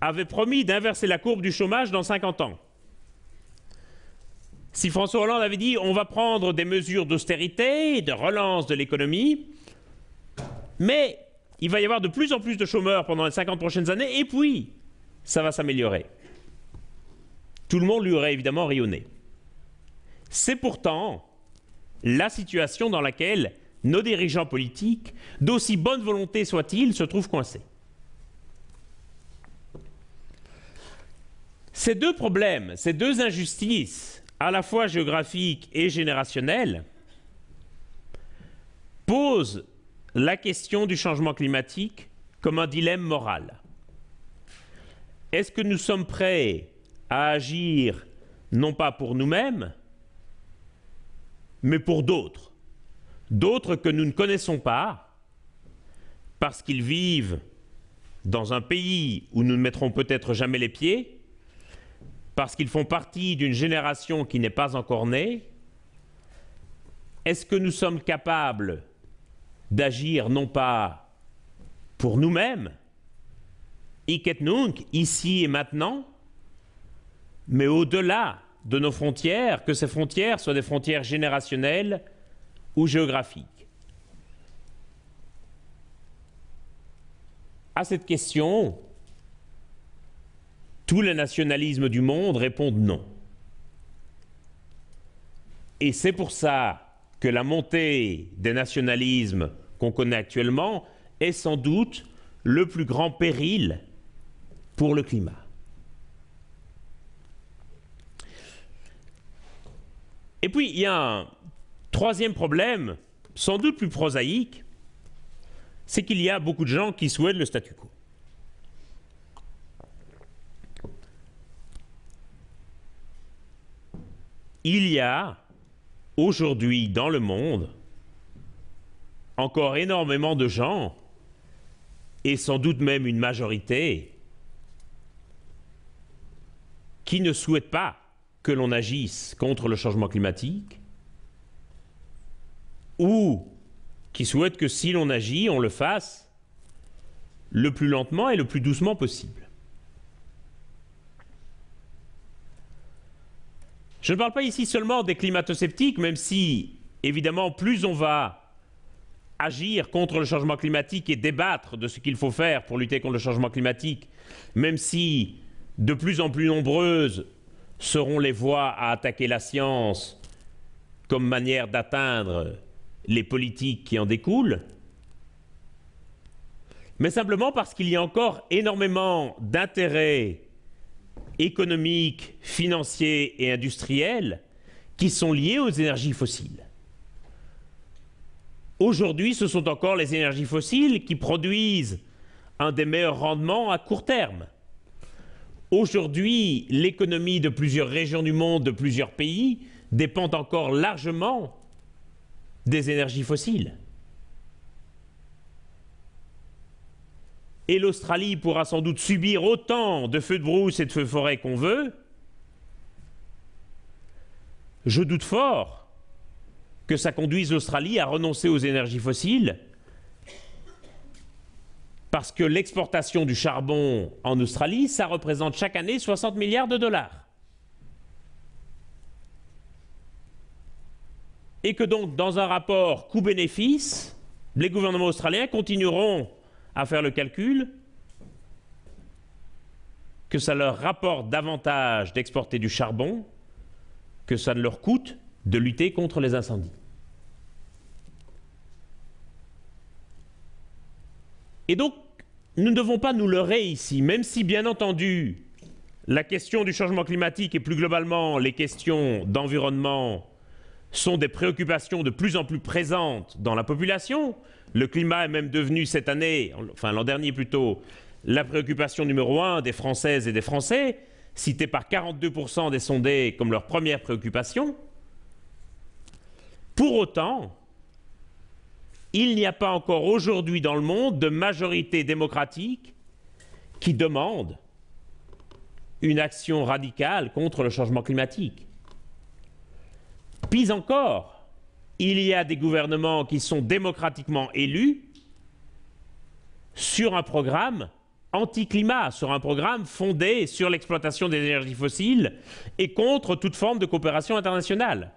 avait promis d'inverser la courbe du chômage dans 50 ans. Si François Hollande avait dit on va prendre des mesures d'austérité, de relance de l'économie, mais il va y avoir de plus en plus de chômeurs pendant les 50 prochaines années, et puis ça va s'améliorer. Tout le monde lui aurait évidemment rayonné. C'est pourtant la situation dans laquelle nos dirigeants politiques, d'aussi bonne volonté soient-ils, se trouvent coincés. Ces deux problèmes, ces deux injustices, à la fois géographiques et générationnelles, pose la question du changement climatique comme un dilemme moral. Est-ce que nous sommes prêts à agir non pas pour nous-mêmes, mais pour d'autres. D'autres que nous ne connaissons pas, parce qu'ils vivent dans un pays où nous ne mettrons peut-être jamais les pieds, parce qu'ils font partie d'une génération qui n'est pas encore née, est-ce que nous sommes capables d'agir non pas pour nous-mêmes, ici et maintenant, mais au-delà de nos frontières, que ces frontières soient des frontières générationnelles ou géographiques. À cette question, tous les nationalismes du monde répondent non. Et c'est pour ça que la montée des nationalismes qu'on connaît actuellement est sans doute le plus grand péril pour le climat. Et puis, il y a un troisième problème, sans doute plus prosaïque, c'est qu'il y a beaucoup de gens qui souhaitent le statu quo. Il y a aujourd'hui dans le monde encore énormément de gens, et sans doute même une majorité, qui ne souhaitent pas que l'on agisse contre le changement climatique, ou qui souhaitent que si l'on agit, on le fasse le plus lentement et le plus doucement possible. Je ne parle pas ici seulement des climato-sceptiques, même si, évidemment, plus on va agir contre le changement climatique et débattre de ce qu'il faut faire pour lutter contre le changement climatique, même si de plus en plus nombreuses seront les voies à attaquer la science comme manière d'atteindre les politiques qui en découlent, mais simplement parce qu'il y a encore énormément d'intérêts économiques, financiers et industriels qui sont liés aux énergies fossiles. Aujourd'hui, ce sont encore les énergies fossiles qui produisent un des meilleurs rendements à court terme. Aujourd'hui, l'économie de plusieurs régions du monde, de plusieurs pays, dépend encore largement des énergies fossiles. et l'Australie pourra sans doute subir autant de feux de brousse et de feux de forêt qu'on veut, je doute fort que ça conduise l'Australie à renoncer aux énergies fossiles, parce que l'exportation du charbon en Australie, ça représente chaque année 60 milliards de dollars. Et que donc, dans un rapport coût-bénéfice, les gouvernements australiens continueront à faire le calcul que ça leur rapporte davantage d'exporter du charbon que ça ne leur coûte de lutter contre les incendies. Et donc, nous ne devons pas nous leurrer ici, même si bien entendu, la question du changement climatique et plus globalement les questions d'environnement sont des préoccupations de plus en plus présentes dans la population. Le climat est même devenu cette année, enfin l'an dernier plutôt, la préoccupation numéro un des Françaises et des Français, citée par 42% des sondés comme leur première préoccupation. Pour autant, il n'y a pas encore aujourd'hui dans le monde de majorité démocratique qui demande une action radicale contre le changement climatique. Pis encore, il y a des gouvernements qui sont démocratiquement élus sur un programme anti-climat, sur un programme fondé sur l'exploitation des énergies fossiles et contre toute forme de coopération internationale.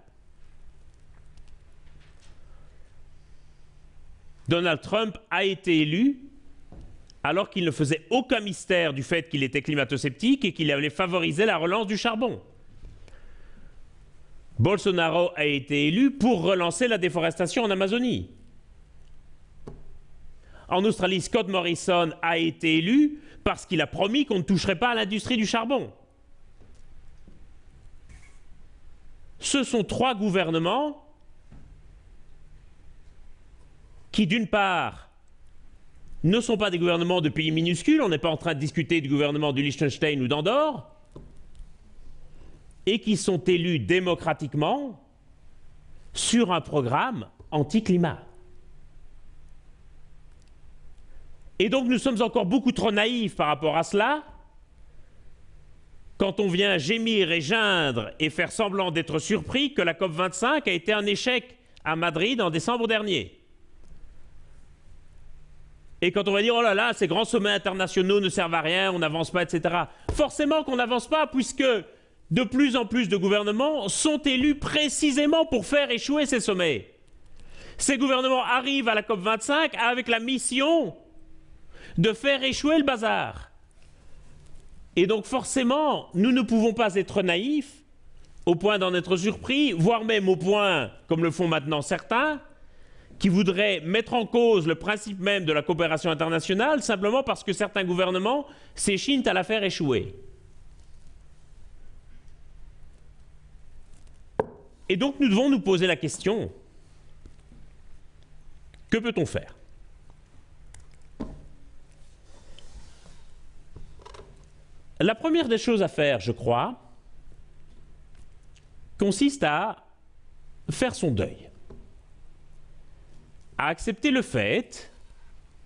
Donald Trump a été élu alors qu'il ne faisait aucun mystère du fait qu'il était climato-sceptique et qu'il allait favoriser la relance du charbon. Bolsonaro a été élu pour relancer la déforestation en Amazonie. En Australie, Scott Morrison a été élu parce qu'il a promis qu'on ne toucherait pas à l'industrie du charbon. Ce sont trois gouvernements qui d'une part ne sont pas des gouvernements de pays minuscules, on n'est pas en train de discuter du gouvernement du Liechtenstein ou d'Andorre, et qui sont élus démocratiquement sur un programme anti-climat. Et donc nous sommes encore beaucoup trop naïfs par rapport à cela, quand on vient gémir et geindre et faire semblant d'être surpris que la COP25 a été un échec à Madrid en décembre dernier. Et quand on va dire, oh là là, ces grands sommets internationaux ne servent à rien, on n'avance pas, etc. Forcément qu'on n'avance pas, puisque de plus en plus de gouvernements sont élus précisément pour faire échouer ces sommets. Ces gouvernements arrivent à la COP25 avec la mission de faire échouer le bazar. Et donc forcément, nous ne pouvons pas être naïfs au point d'en être surpris, voire même au point, comme le font maintenant certains, qui voudraient mettre en cause le principe même de la coopération internationale simplement parce que certains gouvernements s'échinent à la faire échouer. Et donc nous devons nous poser la question, que peut-on faire? La première des choses à faire, je crois, consiste à faire son deuil à accepter le fait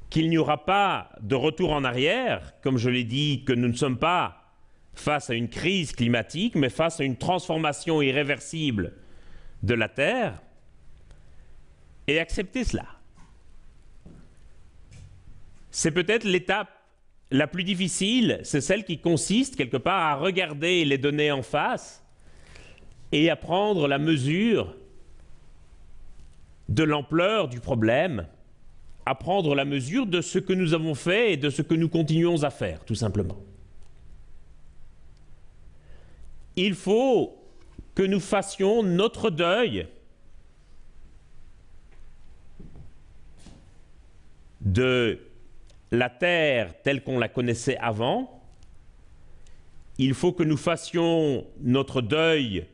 qu'il n'y aura pas de retour en arrière, comme je l'ai dit, que nous ne sommes pas face à une crise climatique, mais face à une transformation irréversible de la Terre, et accepter cela. C'est peut-être l'étape la plus difficile, c'est celle qui consiste quelque part à regarder les données en face et à prendre la mesure de l'ampleur du problème, à prendre la mesure de ce que nous avons fait et de ce que nous continuons à faire, tout simplement. Il faut que nous fassions notre deuil de la terre telle qu'on la connaissait avant. Il faut que nous fassions notre deuil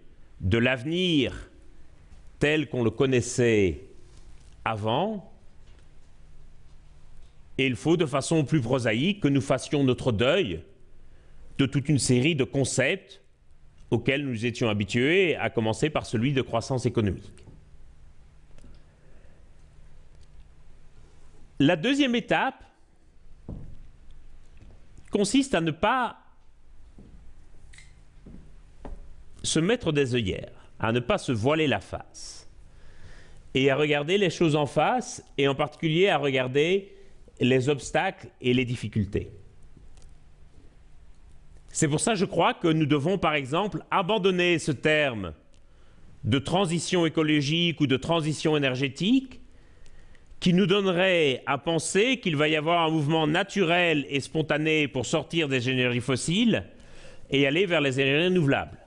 de l'avenir tel qu'on le connaissait avant, et il faut de façon plus prosaïque que nous fassions notre deuil de toute une série de concepts auxquels nous étions habitués, à commencer par celui de croissance économique. La deuxième étape consiste à ne pas se mettre des œillères à ne pas se voiler la face et à regarder les choses en face et en particulier à regarder les obstacles et les difficultés. C'est pour ça, je crois, que nous devons, par exemple, abandonner ce terme de transition écologique ou de transition énergétique qui nous donnerait à penser qu'il va y avoir un mouvement naturel et spontané pour sortir des énergies fossiles et aller vers les énergies renouvelables.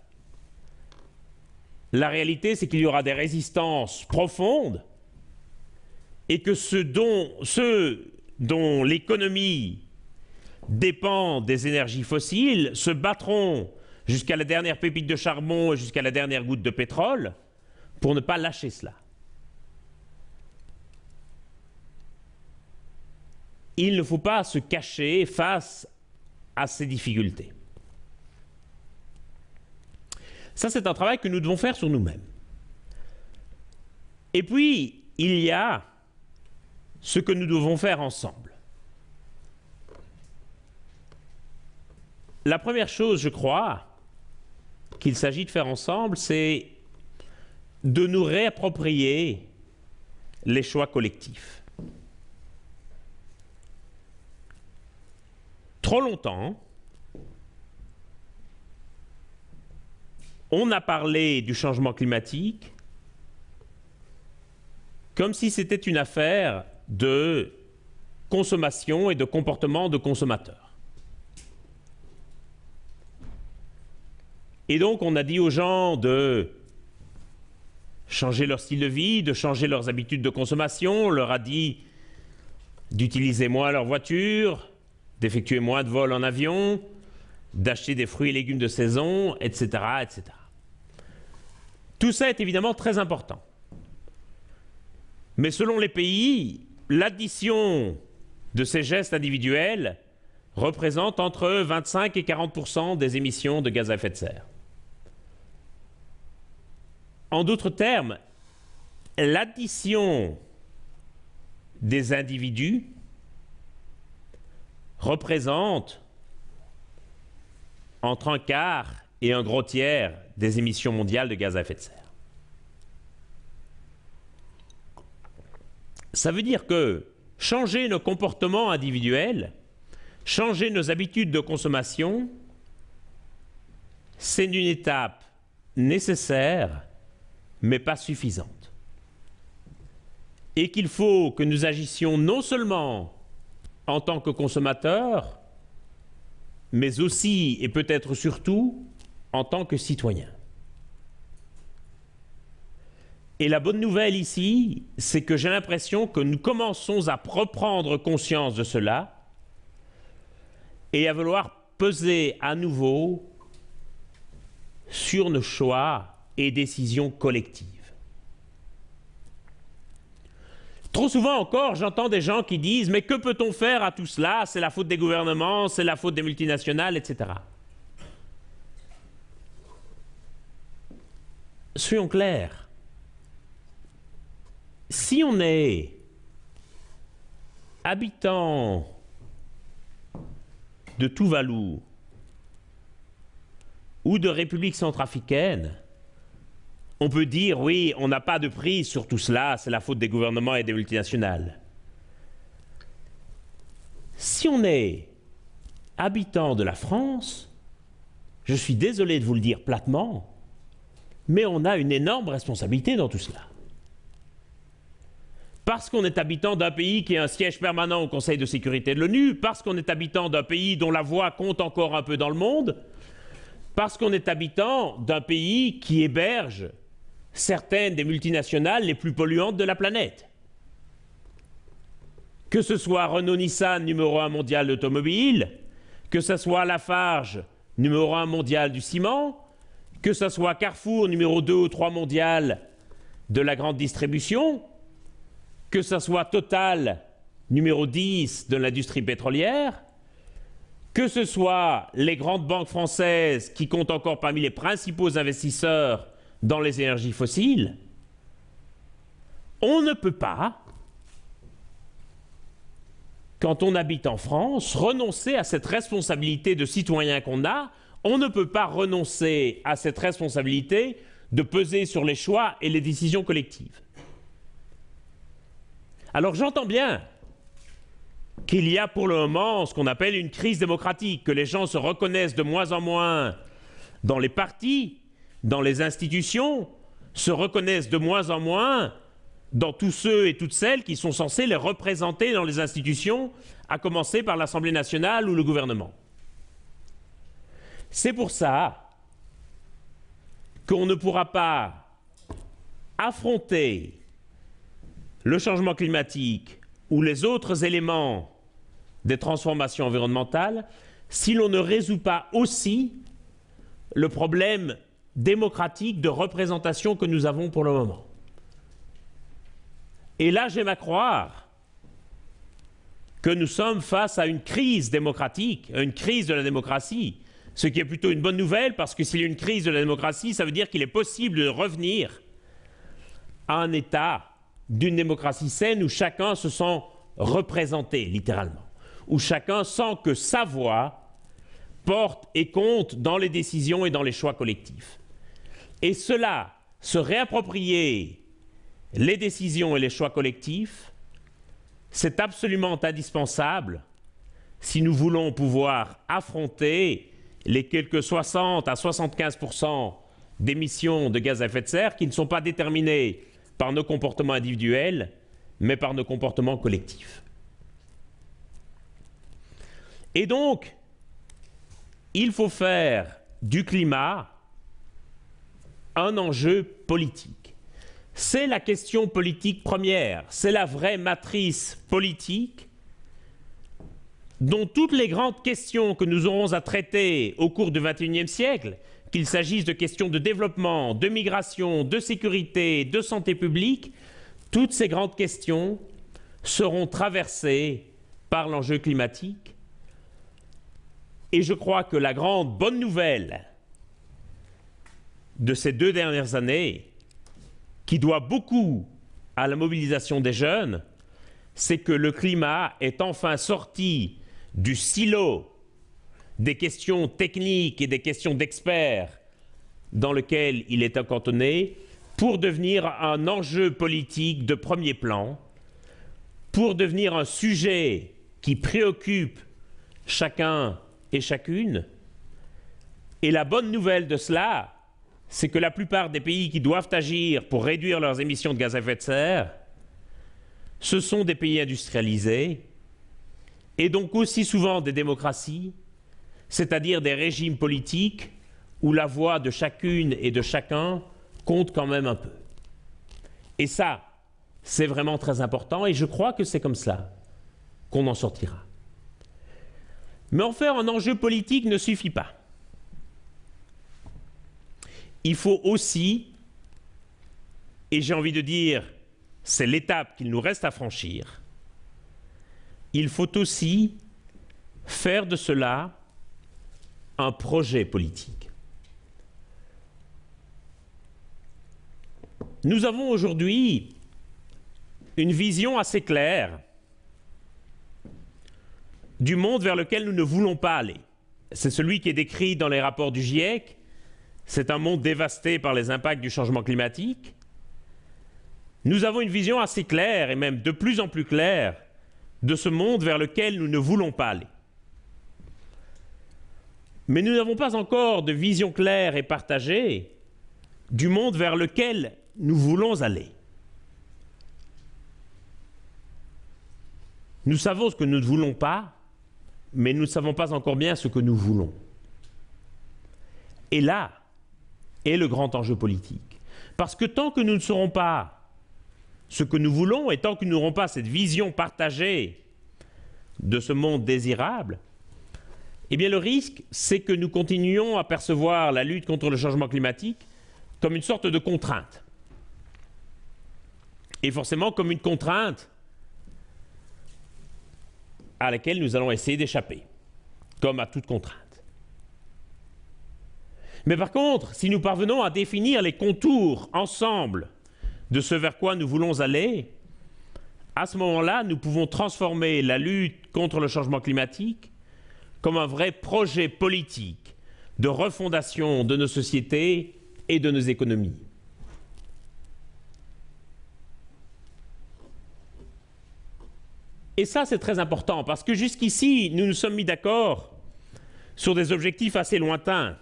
La réalité, c'est qu'il y aura des résistances profondes et que ceux dont, l'économie dépend des énergies fossiles se battront jusqu'à la dernière pépite de charbon et jusqu'à la dernière goutte de pétrole pour ne pas lâcher cela. Il ne faut pas se cacher face à ces difficultés. Ça, c'est un travail que nous devons faire sur nous-mêmes. Et puis, il y a ce que nous devons faire ensemble. La première chose, je crois, qu'il s'agit de faire ensemble, c'est de nous réapproprier les choix collectifs. Trop longtemps, on a parlé du changement climatique comme si c'était une affaire de consommation et de comportement de consommateurs. Et donc on a dit aux gens de changer leur style de vie, de changer leurs habitudes de consommation, on leur a dit d'utiliser moins leur voiture, d'effectuer moins de vols en avion, d'acheter des fruits et légumes de saison, etc. etc. Tout ça est évidemment très important. Mais selon les pays, l'addition de ces gestes individuels représente entre 25 et 40% des émissions de gaz à effet de serre. En d'autres termes, l'addition des individus représente entre un quart et un gros tiers des émissions mondiales de gaz à effet de serre. Ça veut dire que changer nos comportements individuels, changer nos habitudes de consommation, c'est une étape nécessaire, mais pas suffisante. Et qu'il faut que nous agissions non seulement en tant que consommateurs, mais aussi et peut-être surtout en tant que citoyens. Et la bonne nouvelle ici, c'est que j'ai l'impression que nous commençons à reprendre conscience de cela et à vouloir peser à nouveau sur nos choix et décisions collectives. Trop souvent encore, j'entends des gens qui disent Mais que peut-on faire à tout cela? C'est la faute des gouvernements, c'est la faute des multinationales, etc. Soyons clairs si on est habitant de Tuvalu ou de République centrafricaine, on peut dire oui, on n'a pas de prise sur tout cela, c'est la faute des gouvernements et des multinationales. Si on est habitant de la France, je suis désolé de vous le dire platement, mais on a une énorme responsabilité dans tout cela parce qu'on est habitant d'un pays qui a un siège permanent au Conseil de sécurité de l'ONU, parce qu'on est habitant d'un pays dont la voix compte encore un peu dans le monde, parce qu'on est habitant d'un pays qui héberge certaines des multinationales les plus polluantes de la planète. Que ce soit Renault-Nissan, numéro un mondial d'automobile, que ce soit Lafarge, numéro un mondial du ciment, que ce soit Carrefour, numéro 2 ou 3 mondial de la grande distribution, que ce soit Total, numéro 10 de l'industrie pétrolière, que ce soit les grandes banques françaises qui comptent encore parmi les principaux investisseurs dans les énergies fossiles, on ne peut pas, quand on habite en France, renoncer à cette responsabilité de citoyen qu'on a. On ne peut pas renoncer à cette responsabilité de peser sur les choix et les décisions collectives. Alors j'entends bien qu'il y a pour le moment ce qu'on appelle une crise démocratique, que les gens se reconnaissent de moins en moins dans les partis, dans les institutions, se reconnaissent de moins en moins dans tous ceux et toutes celles qui sont censés les représenter dans les institutions, à commencer par l'Assemblée nationale ou le gouvernement. C'est pour ça qu'on ne pourra pas affronter le changement climatique ou les autres éléments des transformations environnementales si l'on ne résout pas aussi le problème démocratique de représentation que nous avons pour le moment. Et là, j'aime à croire que nous sommes face à une crise démocratique, une crise de la démocratie, ce qui est plutôt une bonne nouvelle parce que s'il y a une crise de la démocratie, ça veut dire qu'il est possible de revenir à un État d'une démocratie saine où chacun se sent représenté, littéralement, où chacun sent que sa voix porte et compte dans les décisions et dans les choix collectifs. Et cela, se réapproprier les décisions et les choix collectifs, c'est absolument indispensable si nous voulons pouvoir affronter les quelques 60 à 75% d'émissions de gaz à effet de serre qui ne sont pas déterminées par nos comportements individuels, mais par nos comportements collectifs. Et donc, il faut faire du climat un enjeu politique. C'est la question politique première, c'est la vraie matrice politique dont toutes les grandes questions que nous aurons à traiter au cours du XXIe siècle qu'il s'agisse de questions de développement, de migration, de sécurité, de santé publique, toutes ces grandes questions seront traversés par l'enjeu climatique. Et je crois que la grande bonne nouvelle de ces deux dernières années, qui doit beaucoup à la mobilisation des jeunes, c'est que le climat est enfin sorti du silo des questions techniques et des questions d'experts dans lequel il est cantonné pour devenir un enjeu politique de premier plan, pour devenir un sujet qui préoccupe chacun et chacune. Et la bonne nouvelle de cela, c'est que la plupart des pays qui doivent agir pour réduire leurs émissions de gaz à effet de serre, ce sont des pays industrialisés, et donc aussi souvent des démocraties, c'est-à-dire des régimes politiques où la voix de chacune et de chacun compte quand même un peu. Et ça, c'est vraiment très important, et je crois que c'est comme cela qu'on en sortira. Mais en faire un enjeu politique ne suffit pas. Il faut aussi, et j'ai envie de dire, c'est l'étape qu'il nous reste à franchir, il faut aussi faire de cela un projet politique. Nous avons aujourd'hui une vision assez claire du monde vers lequel nous ne voulons pas aller. C'est celui qui est décrit dans les rapports du GIEC. C'est un monde dévasté par les impacts du changement climatique. Nous avons une vision assez claire, et même de plus en plus claire, de ce monde vers lequel nous ne voulons pas aller. Mais nous n'avons pas encore de vision claire et partagée du monde vers lequel nous voulons aller. Nous savons ce que nous ne voulons pas, mais nous ne savons pas encore bien ce que nous voulons. Et là est le grand enjeu politique. Parce que tant que nous ne saurons pas ce que nous voulons, et tant que nous n'aurons pas cette vision partagée de ce monde désirable, eh bien le risque, c'est que nous continuions à percevoir la lutte contre le changement climatique comme une sorte de contrainte. Et forcément comme une contrainte à laquelle nous allons essayer d'échapper, comme à toute contrainte. Mais par contre, si nous parvenons à définir les contours ensemble de ce vers quoi nous voulons aller, à ce moment-là, nous pouvons transformer la lutte contre le changement climatique comme un vrai projet politique de refondation de nos sociétés et de nos économies. Et ça, c'est très important, parce que jusqu'ici, nous nous sommes mis d'accord sur des objectifs assez lointains.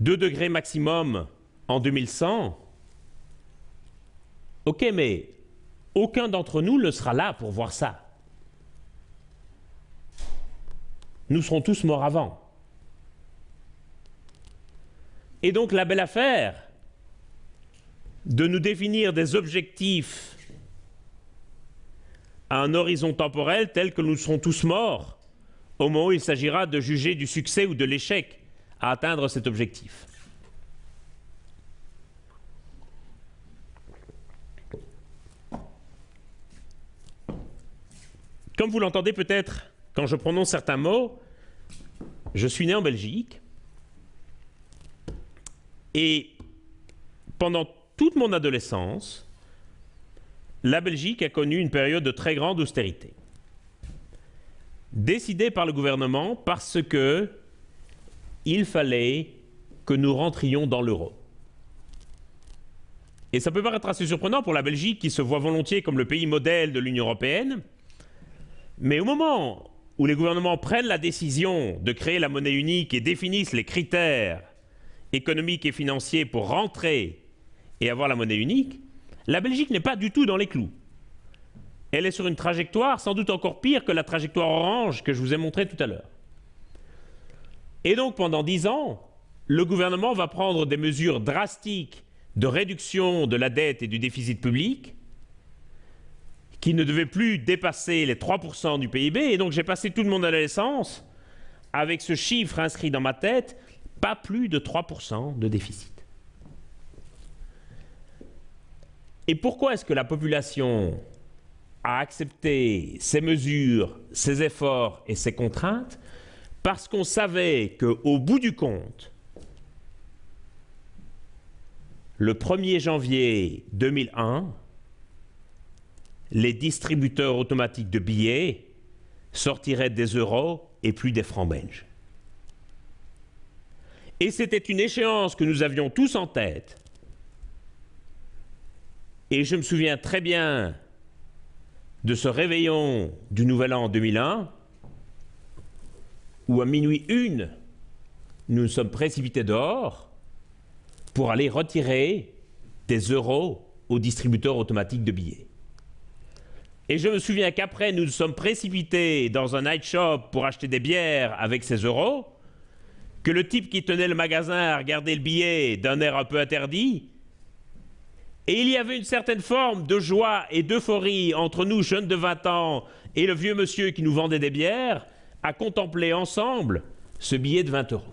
2 degrés maximum en 2100. Ok, mais aucun d'entre nous ne sera là pour voir ça. Nous serons tous morts avant. Et donc la belle affaire, de nous définir des objectifs à un horizon temporel tel que nous serons tous morts au moment où il s'agira de juger du succès ou de l'échec à atteindre cet objectif. Comme vous l'entendez peut-être quand je prononce certains mots, je suis né en Belgique et pendant toute mon adolescence, la Belgique a connu une période de très grande austérité. Décidée par le gouvernement parce que il fallait que nous rentrions dans l'euro. Et ça peut paraître assez surprenant pour la Belgique qui se voit volontiers comme le pays modèle de l'Union européenne, mais au moment où les gouvernements prennent la décision de créer la monnaie unique et définissent les critères économiques et financiers pour rentrer et avoir la monnaie unique, la Belgique n'est pas du tout dans les clous. Elle est sur une trajectoire sans doute encore pire que la trajectoire orange que je vous ai montrée tout à l'heure. Et donc pendant dix ans, le gouvernement va prendre des mesures drastiques de réduction de la dette et du déficit public qui ne devaient plus dépasser les 3% du PIB. Et donc j'ai passé toute mon adolescence avec ce chiffre inscrit dans ma tête, pas plus de 3% de déficit. Et pourquoi est-ce que la population a accepté ces mesures, ces efforts et ces contraintes? Parce qu'on savait qu'au bout du compte, le 1er janvier 2001, les distributeurs automatiques de billets sortiraient des euros et plus des francs belges. Et c'était une échéance que nous avions tous en tête. Et je me souviens très bien de ce réveillon du Nouvel An 2001, où à minuit une, nous nous sommes précipités dehors pour aller retirer des euros aux distributeurs automatiques de billets. Et je me souviens qu'après, nous nous sommes précipités dans un night shop pour acheter des bières avec ces euros, que le type qui tenait le magasin a le billet d'un air un peu interdit, et il y avait une certaine forme de joie et d'euphorie entre nous, jeunes de 20 ans, et le vieux monsieur qui nous vendait des bières, à contempler ensemble ce billet de 20 euros.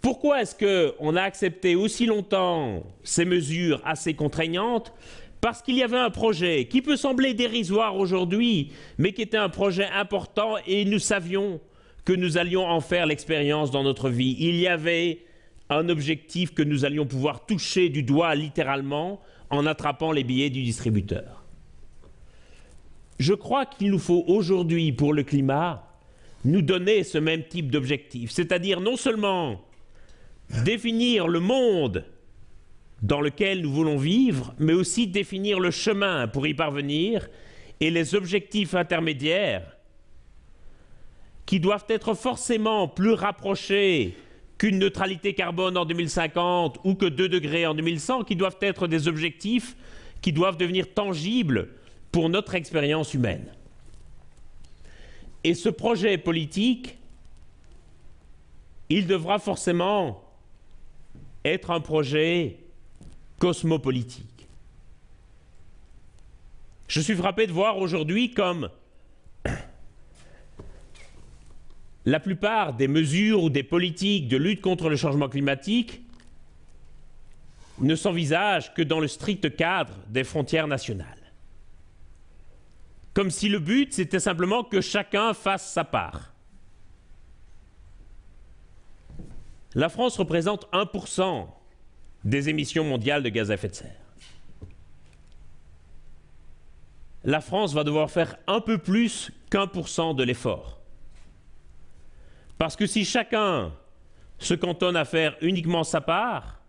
Pourquoi est-ce qu'on a accepté aussi longtemps ces mesures assez contraignantes? Parce qu'il y avait un projet qui peut sembler dérisoire aujourd'hui, mais qui était un projet important et nous savions que nous allions en faire l'expérience dans notre vie. Il y avait un objectif que nous allions pouvoir toucher du doigt littéralement en attrapant les billets du distributeur. Je crois qu'il nous faut aujourd'hui, pour le climat, nous donner ce même type d'objectif, c'est-à-dire non seulement définir le monde dans lequel nous voulons vivre, mais aussi définir le chemin pour y parvenir et les objectifs intermédiaires qui doivent être forcément plus rapprochés qu'une neutralité carbone en 2050 ou que 2 degrés en 2100, qui doivent être des objectifs qui doivent devenir tangibles pour notre expérience humaine. Et ce projet politique, il devra forcément être un projet cosmopolitique. Je suis frappé de voir aujourd'hui comme la plupart des mesures ou des politiques de lutte contre le changement climatique ne s'envisagent que dans le strict cadre des frontières nationales. Comme si le but, c'était simplement que chacun fasse sa part. La France représente 1% des émissions mondiales de gaz à effet de serre. La France va devoir faire un peu plus qu'un pour cent de l'effort. Parce que si chacun se cantonne à faire uniquement sa part,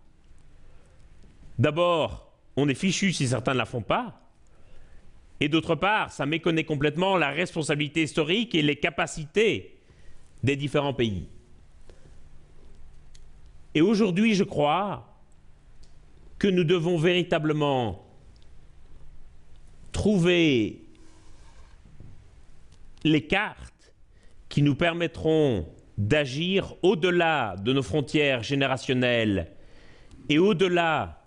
d'abord, on est fichu si certains ne la font pas, et d'autre part, ça méconnaît complètement la responsabilité historique et les capacités des différents pays. Et aujourd'hui, je crois, que nous devons véritablement trouver les cartes qui nous permettront d'agir au-delà de nos frontières générationnelles et au-delà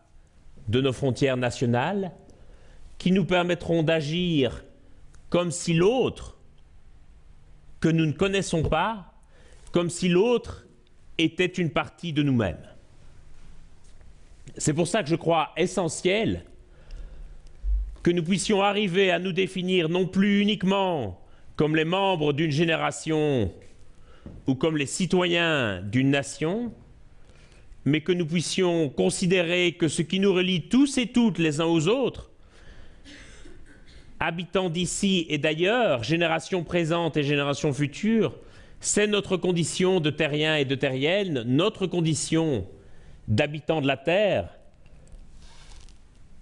de nos frontières nationales, qui nous permettront d'agir comme si l'autre, que nous ne connaissons pas, comme si l'autre était une partie de nous-mêmes. C'est pour ça que je crois essentiel que nous puissions arriver à nous définir non plus uniquement comme les membres d'une génération ou comme les citoyens d'une nation, mais que nous puissions considérer que ce qui nous relie tous et toutes les uns aux autres, habitants d'ici et d'ailleurs, génération présente et génération future, c'est notre condition de terrien et de terrienne, notre condition d'habitants de la Terre.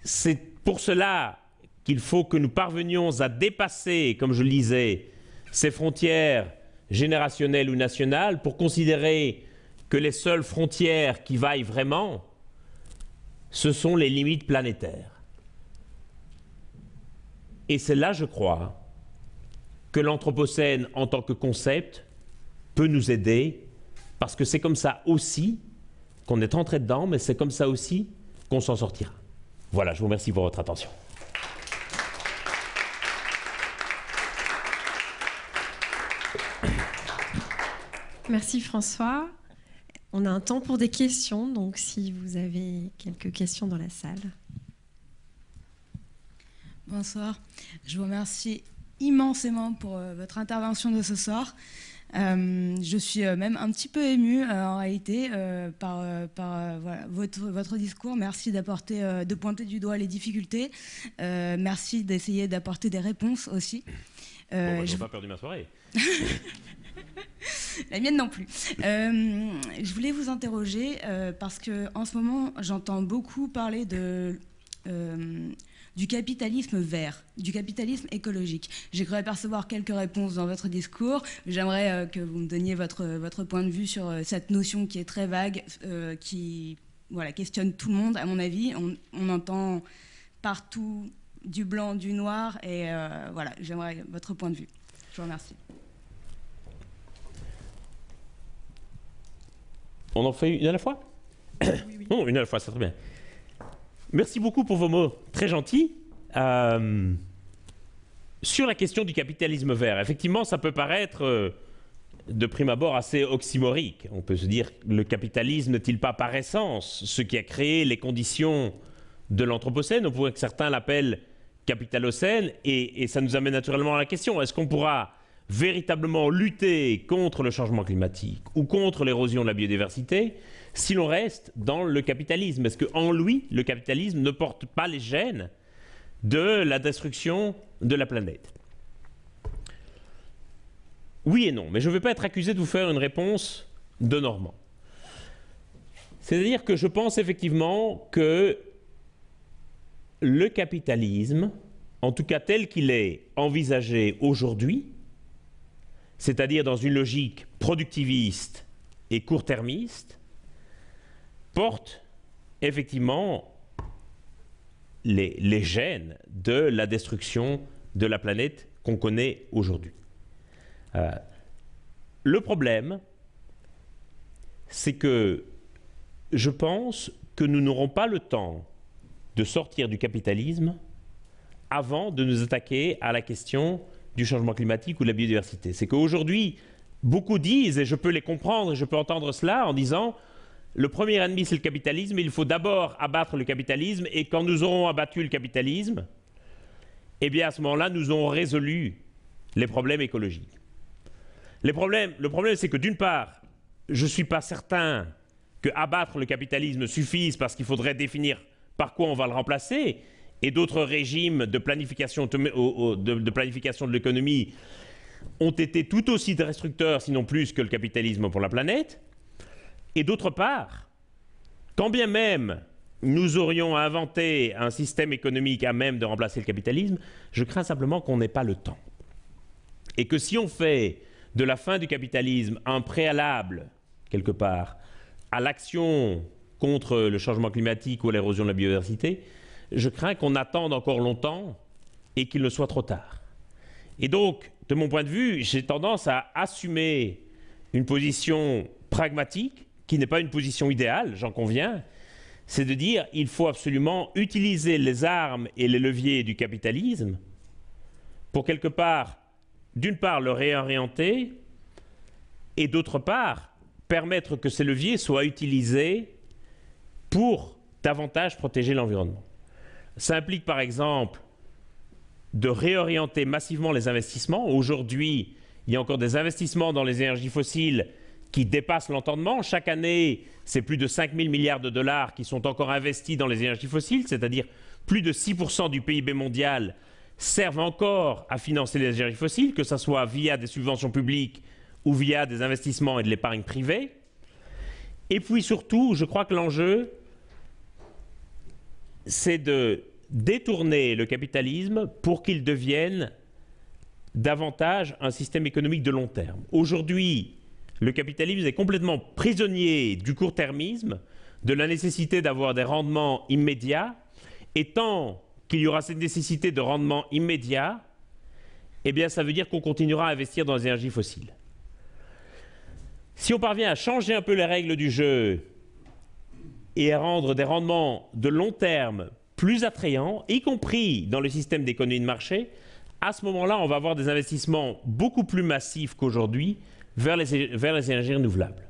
C'est pour cela qu'il faut que nous parvenions à dépasser, comme je le disais, ces frontières générationnelles ou nationales pour considérer que les seules frontières qui vaillent vraiment, ce sont les limites planétaires. Et c'est là, je crois, que l'Anthropocène en tant que concept peut nous aider, parce que c'est comme ça aussi qu'on est entré dedans, mais c'est comme ça aussi qu'on s'en sortira. Voilà, je vous remercie pour votre attention. Merci François. On a un temps pour des questions, donc si vous avez quelques questions dans la salle. Bonsoir. Je vous remercie immensément pour euh, votre intervention de ce soir. Euh, je suis euh, même un petit peu émue en réalité par, par votre, votre, discours. Merci d'apporter, de pointer du doigt les difficultés. merci d'essayer d'apporter des réponses aussi. Bon, je n'ai pas perdu ma soirée. La mienne non plus. je voulais vous interroger parce que en ce moment, j'entends beaucoup parler de du capitalisme vert, du capitalisme écologique. J'ai cru apercevoir quelques réponses dans votre discours. J'aimerais euh, que vous me donniez votre, votre point de vue sur euh, cette notion qui est très vague, euh, qui voilà, questionne tout le monde, à mon avis. On, entend partout du blanc, du noir, et voilà, j'aimerais votre point de vue. Je vous remercie. On en fait une à la fois? Oui, oui. Non, une à la fois, c'est très bien. Merci beaucoup pour vos mots très gentils. Euh, sur la question du capitalisme vert, effectivement, ça peut paraître euh, de prime abord assez oxymorique. On peut se dire, le capitalisme n'est-il pas par essence ce qui a créé les conditions de l'Anthropocène? On pourrait que certains l'appellent capitalocène, et, et ça nous amène naturellement à la question, est-ce qu'on pourra véritablement lutter contre le changement climatique ou contre l'érosion de la biodiversité? Si l'on reste dans le capitalisme? Est-ce qu'en lui, le capitalisme ne porte pas les gènes de la destruction de la planète? Oui et non, mais je ne veux pas être accusé de vous faire une réponse de Normand. C'est-à-dire que je pense effectivement que le capitalisme, en tout cas tel qu'il est envisagé aujourd'hui, c'est-à-dire dans une logique productiviste et court-termiste, porte effectivement les, gènes de la destruction de la planète qu'on connaît aujourd'hui. Euh, le problème, c'est que je pense que nous n'aurons pas le temps de sortir du capitalisme avant de nous attaquer à la question du changement climatique ou de la biodiversité. C'est qu'aujourd'hui, beaucoup disent, et je peux les comprendre, et je peux entendre cela en disant, le premier ennemi, c'est le capitalisme. Il faut d'abord abattre le capitalisme. Et quand nous aurons abattu le capitalisme, eh bien, à ce moment-là, nous aurons résolu les problèmes écologiques. le problème, c'est que d'une part, je ne suis pas certain que abattre le capitalisme suffise parce qu'il faudrait définir par quoi on va le remplacer. Et d'autres régimes de planification de, planification de l'économie ont été tout aussi destructeurs, sinon plus, que le capitalisme pour la planète. Et d'autre part, quand bien même nous aurions inventé un système économique à même de remplacer le capitalisme, je crains simplement qu'on n'ait pas le temps. Et que si on fait de la fin du capitalisme un préalable, quelque part, à l'action contre le changement climatique ou l'érosion de la biodiversité, je crains qu'on attende encore longtemps et qu'il ne soit trop tard. Et donc, de mon point de vue, j'ai tendance à assumer une position pragmatique qui n'est pas une position idéale, j'en conviens, c'est de dire il faut absolument utiliser les armes et les leviers du capitalisme pour quelque part, d'une part, le réorienter et d'autre part, permettre que ces leviers soient utilisés pour davantage protéger l'environnement. Ça implique par exemple de réorienter massivement les investissements. Aujourd'hui, il y a encore des investissements dans les énergies fossiles qui dépasse l'entendement. Chaque année, c'est plus de 5 000 milliards de dollars qui sont encore investis dans les énergies fossiles, c'est-à-dire plus de 6% du PIB mondial servent encore à financer les énergies fossiles, que ce soit via des subventions publiques ou via des investissements et de l'épargne privée. Et puis surtout, je crois que l'enjeu, c'est de détourner le capitalisme pour qu'il devienne davantage un système économique de long terme. Aujourd'hui, le capitalisme est complètement prisonnier du court-termisme, de la nécessité d'avoir des rendements immédiats, et tant qu'il y aura cette nécessité de rendement immédiat, eh bien ça veut dire qu'on continuera à investir dans les énergies fossiles. Si on parvient à changer un peu les règles du jeu et à rendre des rendements de long terme plus attrayants, y compris dans le système d'économie de marché, à ce moment-là, on va avoir des investissements beaucoup plus massifs qu'aujourd'hui vers les, vers les énergies renouvelables.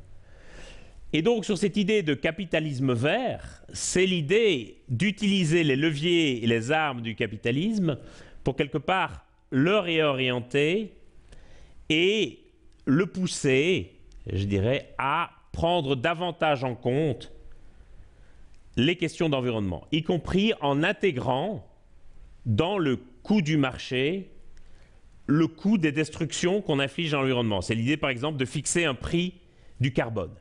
Et donc sur cette idée de capitalisme vert, c'est l'idée d'utiliser les leviers et les armes du capitalisme pour quelque part le réorienter et le pousser, je dirais, à prendre davantage en compte les questions d'environnement, y compris en intégrant dans le coût du marché le coût des destructions qu'on inflige à l'environnement. C'est l'idée, par exemple, de fixer un prix du carbone.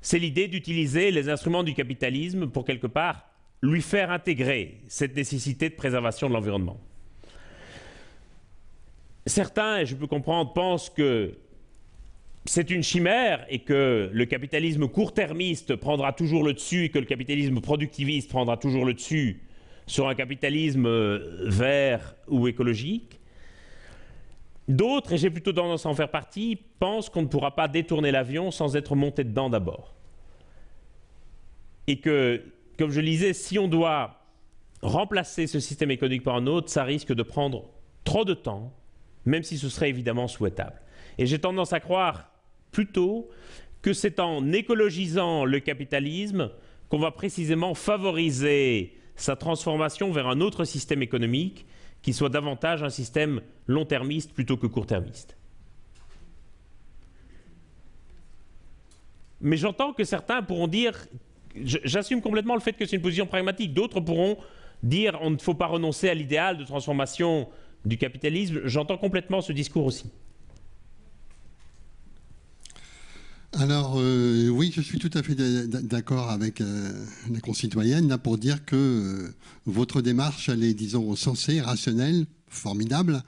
C'est l'idée d'utiliser les instruments du capitalisme pour, quelque part, lui faire intégrer cette nécessité de préservation de l'environnement. Certains, et je peux comprendre, pensent que c'est une chimère et que le capitalisme court-termiste prendra toujours le dessus et que le capitalisme productiviste prendra toujours le dessus sur un capitalisme euh, vert ou écologique. D'autres, et j'ai plutôt tendance à en faire partie, pensent qu'on ne pourra pas détourner l'avion sans être monté dedans d'abord. Et que, comme je le disais, si on doit remplacer ce système économique par un autre, ça risque de prendre trop de temps, même si ce serait évidemment souhaitable. Et j'ai tendance à croire plutôt que c'est en écologisant le capitalisme qu'on va précisément favoriser sa transformation vers un autre système économique qui soit davantage un système long-termiste plutôt que court-termiste. Mais j'entends que certains pourront dire, j'assume complètement le fait que c'est une position pragmatique, d'autres pourront dire on ne faut pas renoncer à l'idéal de transformation du capitalisme, j'entends complètement ce discours aussi. Alors euh, oui, je suis tout à fait d'accord avec euh, la concitoyenne là pour dire que euh, votre démarche, elle est, disons, sensée, rationnelle, formidable.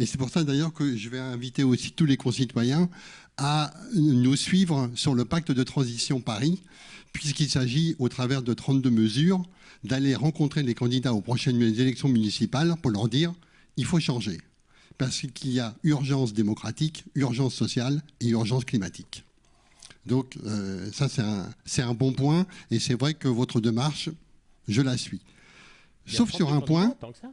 Et c'est pour ça d'ailleurs que je vais inviter aussi tous les concitoyens à nous suivre sur le pacte de transition Paris, puisqu'il s'agit, au travers de 32 mesures, d'aller rencontrer les candidats aux prochaines élections municipales pour leur dire il faut changer. Parce qu'il y a urgence démocratique, urgence sociale et urgence climatique. Donc euh, ça, c'est un, bon point. Et c'est vrai que votre démarche, je la suis. Sauf sur un point. Tant que ça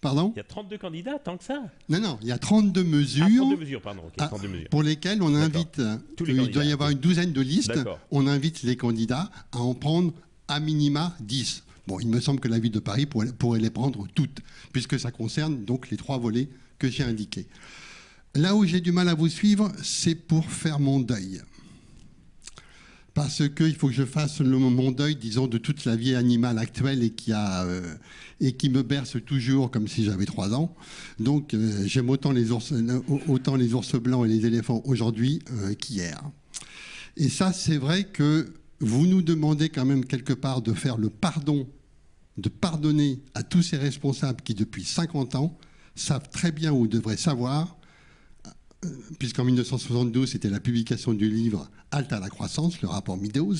Pardon? Il y a 32 candidats, tant que ça? Non, non, il y a 32 mesures, ah, 32 mesures, pardon, ah, pour lesquelles on invite, il doit y avoir une douzaine de listes, on invite les candidats à en prendre à minima 10. Bon, il me semble que la ville de Paris pourrait, pourrait les prendre toutes, puisque ça concerne donc les trois volets que j'ai indiqués. Là où j'ai du mal à vous suivre, c'est pour faire mon deuil parce qu'il faut que je fasse le, mon deuil, disons, de toute la vie animale actuelle et qui, euh, me berce toujours comme si j'avais trois ans. Donc euh, j'aime autant les, ours, autant les ours blancs et les éléphants aujourd'hui euh, qu'hier. Et ça, c'est vrai que vous nous demandez quand même quelque part de faire le pardon, de pardonner à tous ces responsables qui, depuis 50 ans, savent très bien ou devraient savoir puisqu'en 1972, c'était la publication du livre Halte à la croissance, le rapport Meadows.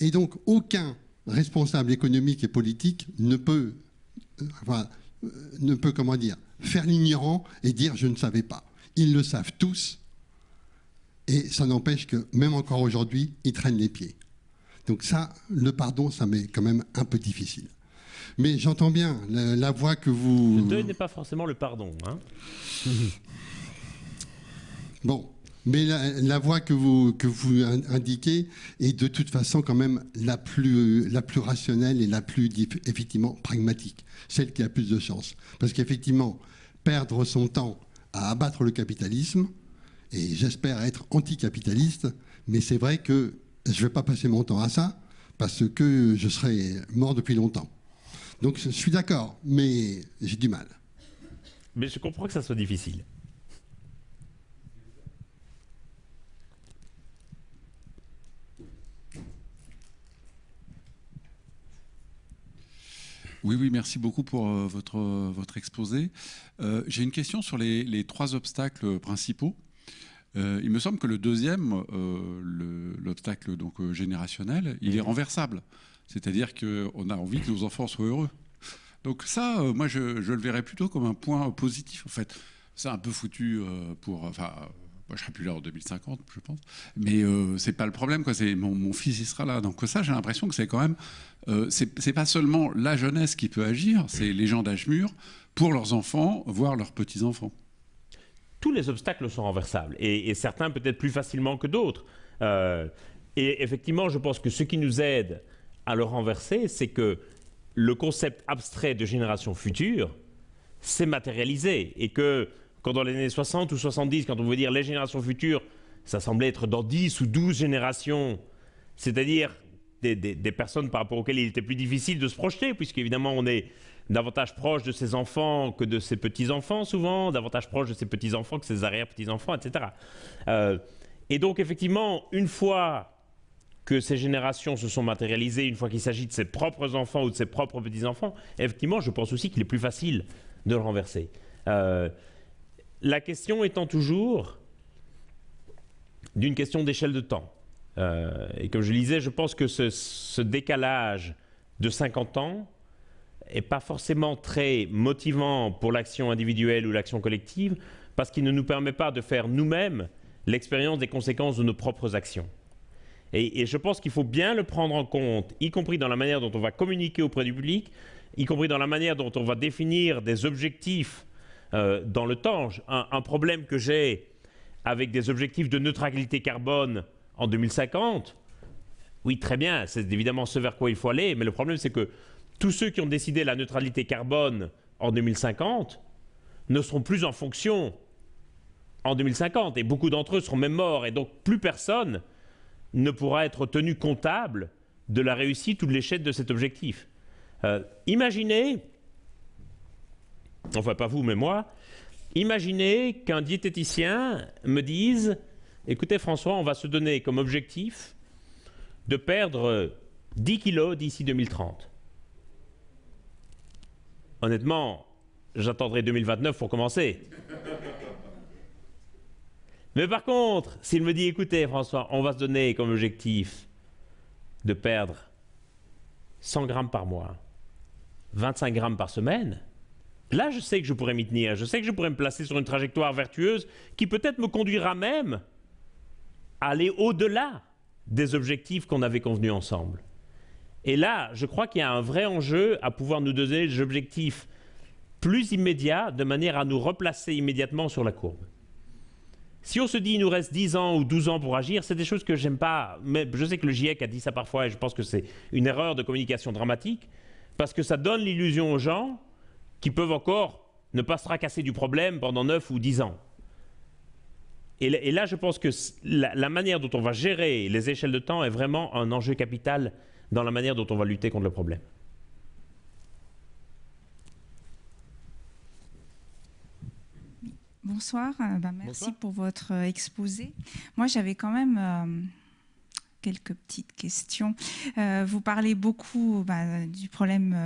Et donc, aucun responsable économique et politique ne peut, euh, enfin, euh, ne peut comment dire, faire l'ignorant et dire je ne savais pas. Ils le savent tous. Et ça n'empêche que, même encore aujourd'hui, ils traînent les pieds. Donc ça, le pardon, ça m'est quand même un peu difficile. Mais j'entends bien la, voix que vous... Le deuil n'est pas forcément le pardon. Hein Bon, mais la, voie que vous, que vous indiquez est de toute façon quand même la plus, la plus rationnelle et la plus effectivement pragmatique, celle qui a plus de chance. Parce qu'effectivement, perdre son temps à abattre le capitalisme, et j'espère être anticapitaliste, mais c'est vrai que je ne vais pas passer mon temps à ça, parce que je serais mort depuis longtemps. Donc je suis d'accord, mais j'ai du mal. Mais je comprends que ça soit difficile. Oui, oui, merci beaucoup pour euh, votre, votre exposé. Euh, j'ai une question sur les, trois obstacles principaux. Euh, il me semble que le deuxième, l'obstacle donc générationnel, il est renversable. C'est-à-dire qu'on a envie que nos enfants soient heureux. Donc ça, moi, je, je, le verrais plutôt comme un point positif. En fait, c'est un peu foutu pour, enfin, moi, je serai plus là en 2050, je pense. Mais euh, c'est pas le problème, quoi. C'est mon, fils, il sera là. Donc ça, j'ai l'impression que c'est quand même, euh, c'est pas seulement la jeunesse qui peut agir, c'est les gens d'âge mûr pour leurs enfants, voire leurs petits enfants. Tous les obstacles sont renversables, et, certains peut-être plus facilement que d'autres. Euh, Et effectivement, je pense que ce qui nous aide à le renverser, c'est que le concept abstrait de génération future s'est matérialisé et que quand dans les années 60 ou 70, quand on veut dire les générations futures, ça semblait être dans 10 ou 12 générations, c'est-à-dire des, personnes par rapport auxquelles il était plus difficile de se projeter, puisqu'évidemment on est davantage proche de ses enfants que de ses petits-enfants souvent, davantage proche de ses petits-enfants que ses arrière-petits-enfants, etc. Euh, et donc effectivement, une fois que ces générations se sont matérialisées, une fois qu'il s'agit de ses propres enfants ou de ses propres petits-enfants, effectivement, je pense aussi qu'il est plus facile de le renverser. Euh, la question étant toujours d'une question d'échelle de temps. Euh, et comme je le disais, je pense que ce, ce décalage de 50 ans n'est pas forcément très motivant pour l'action individuelle ou l'action collective, parce qu'il ne nous permet pas de faire nous-mêmes l'expérience des conséquences de nos propres actions. Et, je pense qu'il faut bien le prendre en compte, y compris dans la manière dont on va communiquer auprès du public, y compris dans la manière dont on va définir des objectifs euh, dans le temps. Un, problème que j'ai avec des objectifs de neutralité carbone en 2050, oui, très bien, c'est évidemment ce vers quoi il faut aller, mais le problème c'est que tous ceux qui ont décidé la neutralité carbone en 2050 ne seront plus en fonction en 2050, et beaucoup d'entre eux seront même morts, et donc plus personne ne pourra être tenu comptable de la réussite ou de l'échec de cet objectif. Euh, imaginez, enfin pas vous mais moi, imaginez qu'un diététicien me dise, écoutez François, on va se donner comme objectif de perdre 10 kilos d'ici 2030. Honnêtement, j'attendrai 2029 pour commencer. Mais par contre, s'il me dit, écoutez François, on va se donner comme objectif de perdre 100 grammes par mois, 25 grammes par semaine, là je sais que je pourrais m'y tenir, je sais que je pourrais me placer sur une trajectoire vertueuse qui peut-être me conduira même à aller au-delà des objectifs qu'on avait convenus ensemble. Et là, je crois qu'il y a un vrai enjeu à pouvoir nous donner des objectifs plus immédiats de manière à nous replacer immédiatement sur la courbe. Si on se dit il nous reste 10 ans ou 12 ans pour agir, c'est des choses que j'aime pas. Mais je sais que le GIEC a dit ça parfois et je pense que c'est une erreur de communication dramatique parce que ça donne l'illusion aux gens qui peuvent encore ne pas se tracasser du problème pendant 9 ou 10 ans. Et, là, je pense que la, la, manière dont on va gérer les échelles de temps est vraiment un enjeu capital dans la manière dont on va lutter contre le problème. Bonsoir, euh, bah, merci pour votre euh, exposé. Moi, j'avais quand même euh, quelques petites questions. vous parlez beaucoup bah, du problème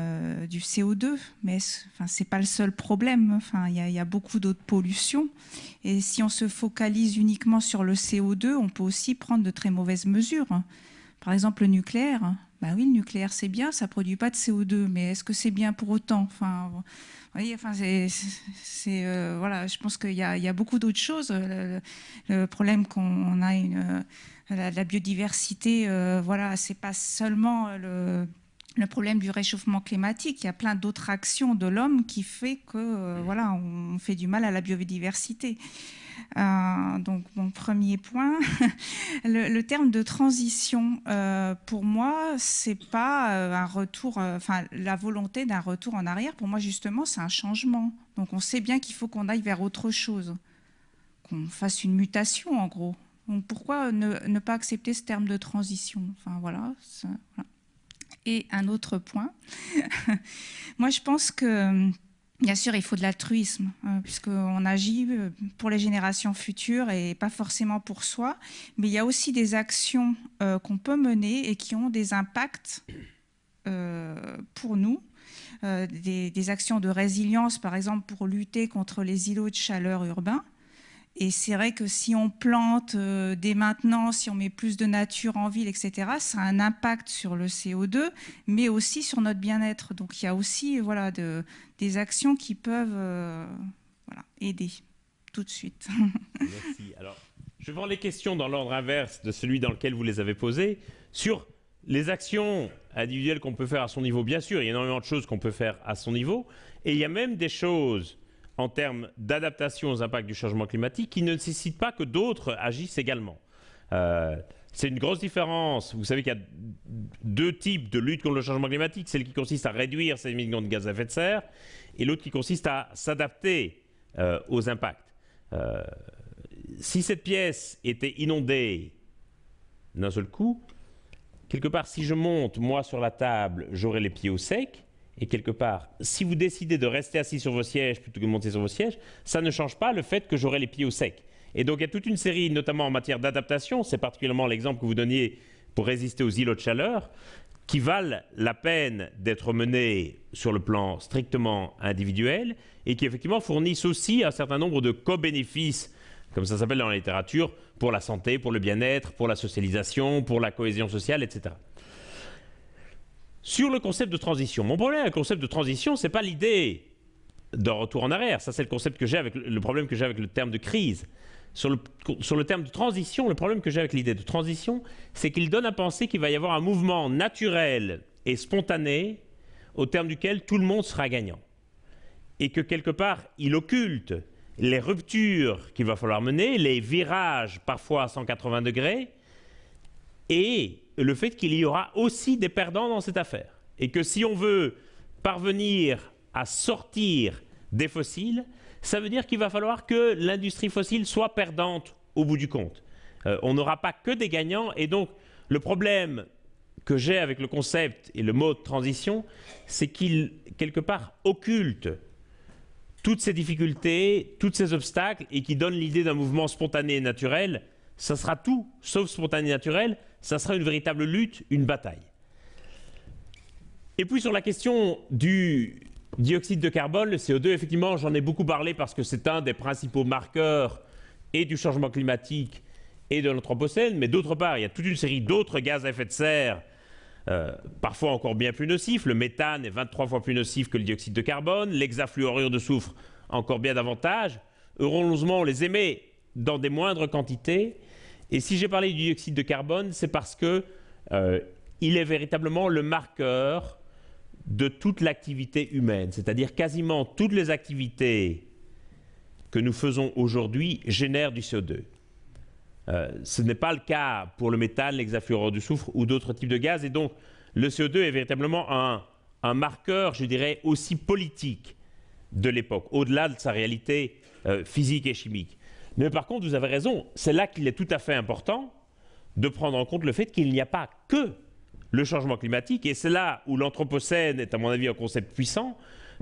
du CO2, mais ce n'est pas le seul problème. Il y, a beaucoup d'autres pollutions. Et si on se focalise uniquement sur le CO2, on peut aussi prendre de très mauvaises mesures. Par exemple, le nucléaire. Bah oui, le nucléaire, c'est bien, ça produit pas de CO2, mais est-ce que c'est bien pour autant? Enfin, oui, enfin, c'est, euh, voilà, je pense qu'il y, a beaucoup d'autres choses. Le, problème qu'on a une, la, biodiversité, euh, voilà, c'est pas seulement le, problème du réchauffement climatique. Il y a plein d'autres actions de l'homme qui fait que, euh, voilà, on fait du mal à la biodiversité. Euh, donc mon premier point, le, terme de transition, euh, pour moi, c'est pas euh, un retour, enfin la volonté d'un retour en arrière. Pour moi, justement, c'est un changement. Donc on sait bien qu'il faut qu'on aille vers autre chose, qu'on fasse une mutation, en gros. Donc pourquoi ne, pas accepter ce terme de transition? Enfin voilà. Et un autre point, moi je pense que Bien sûr, il faut de l'altruisme, hein, puisqu'on agit euh, pour les générations futures et pas forcément pour soi. Mais il y a aussi des actions euh, qu'on peut mener et qui ont des impacts euh, pour nous. Des, actions de résilience, par exemple, pour lutter contre les îlots de chaleur urbains. Et c'est vrai que si on plante euh, dès maintenant, si on met plus de nature en ville, etc., ça a un impact sur le CO2, mais aussi sur notre bien-être. Donc il y a aussi voilà, de, des actions qui peuvent euh, aider tout de suite. Merci. Alors, je voir les questions dans l'ordre inverse de celui dans lequel vous les avez posées. Sur les actions individuelles qu'on peut faire à son niveau, bien sûr, il y a énormément de choses qu'on peut faire à son niveau. Et il y a même des choses en termes d'adaptation aux impacts du changement climatique qui ne nécessite pas que d'autres agissent également. Euh, C'est une grosse différence. Vous savez qu'il y a deux types de lutte contre le changement climatique. Celle qui consiste à réduire ces émissions de gaz à effet de serre et l'autre qui consiste à s'adapter euh, aux impacts. Euh, si cette pièce était inondée d'un seul coup, quelque part, si je monte, moi, sur la table, j'aurai les pieds au sec. Et quelque part, si vous décidez de rester assis sur vos sièges plutôt que de monter sur vos sièges, ça ne change pas le fait que j'aurai les pieds au sec. Et donc il y a toute une série, notamment en matière d'adaptation, c'est particulièrement l'exemple que vous donniez pour résister aux îlots de chaleur, qui valent la peine d'être menés sur le plan strictement individuel et qui effectivement fournissent aussi un certain nombre de co-bénéfices, comme ça s'appelle dans la littérature, pour la santé, pour le bien-être, pour la socialisation, pour la cohésion sociale, etc. Sur le concept de transition, mon problème avec le concept de transition, ce n'est pas l'idée d'un retour en arrière. Ça, c'est le concept que j'ai avec le problème que j'ai avec le terme de crise. Sur le, sur le terme de transition, le problème que j'ai avec l'idée de transition, c'est qu'il donne à penser qu'il va y avoir un mouvement naturel et spontané au terme duquel tout le monde sera gagnant. Et que quelque part, il occulte les ruptures qu'il va falloir mener, les virages parfois à 180 degrés, et le fait qu'il y aura aussi des perdants dans cette affaire. Et que si on veut parvenir à sortir des fossiles, ça veut dire qu'il va falloir que l'industrie fossile soit perdante au bout du compte. Euh, on n'aura pas que des gagnants, et donc le problème que j'ai avec le concept et le mot de transition, c'est qu'il, quelque part, occulte toutes ces difficultés, tous ces obstacles, et qui donne l'idée d'un mouvement spontané et naturel. Ça sera tout, sauf spontané et naturel, ça sera une véritable lutte, une bataille. Et puis sur la question du dioxyde de carbone, le CO2, effectivement, j'en ai beaucoup parlé parce que c'est un des principaux marqueurs et du changement climatique et de l'Anthropocène, mais d'autre part, il y a toute une série d'autres gaz à effet de serre, euh, parfois encore bien plus nocifs. Le méthane est 23 fois plus nocif que le dioxyde de carbone, l'hexafluorure de soufre encore bien davantage. Heureusement, on les émet dans des moindres quantités, et si j'ai parlé du dioxyde de carbone, c'est parce que euh, est véritablement le marqueur de toute l'activité humaine, c'est-à-dire quasiment toutes les activités que nous faisons aujourd'hui génèrent du CO2. Euh, ce n'est pas le cas pour le méthane, l'hexafluorure du soufre ou d'autres types de gaz, et donc le CO2 est véritablement un, marqueur, je dirais, aussi politique de l'époque, au-delà de sa réalité euh, physique et chimique. Mais par contre, vous avez raison, c'est là qu'il est tout à fait important de prendre en compte le fait qu'il n'y a pas que le changement climatique, et c'est là où l'Anthropocène est à mon avis un concept puissant,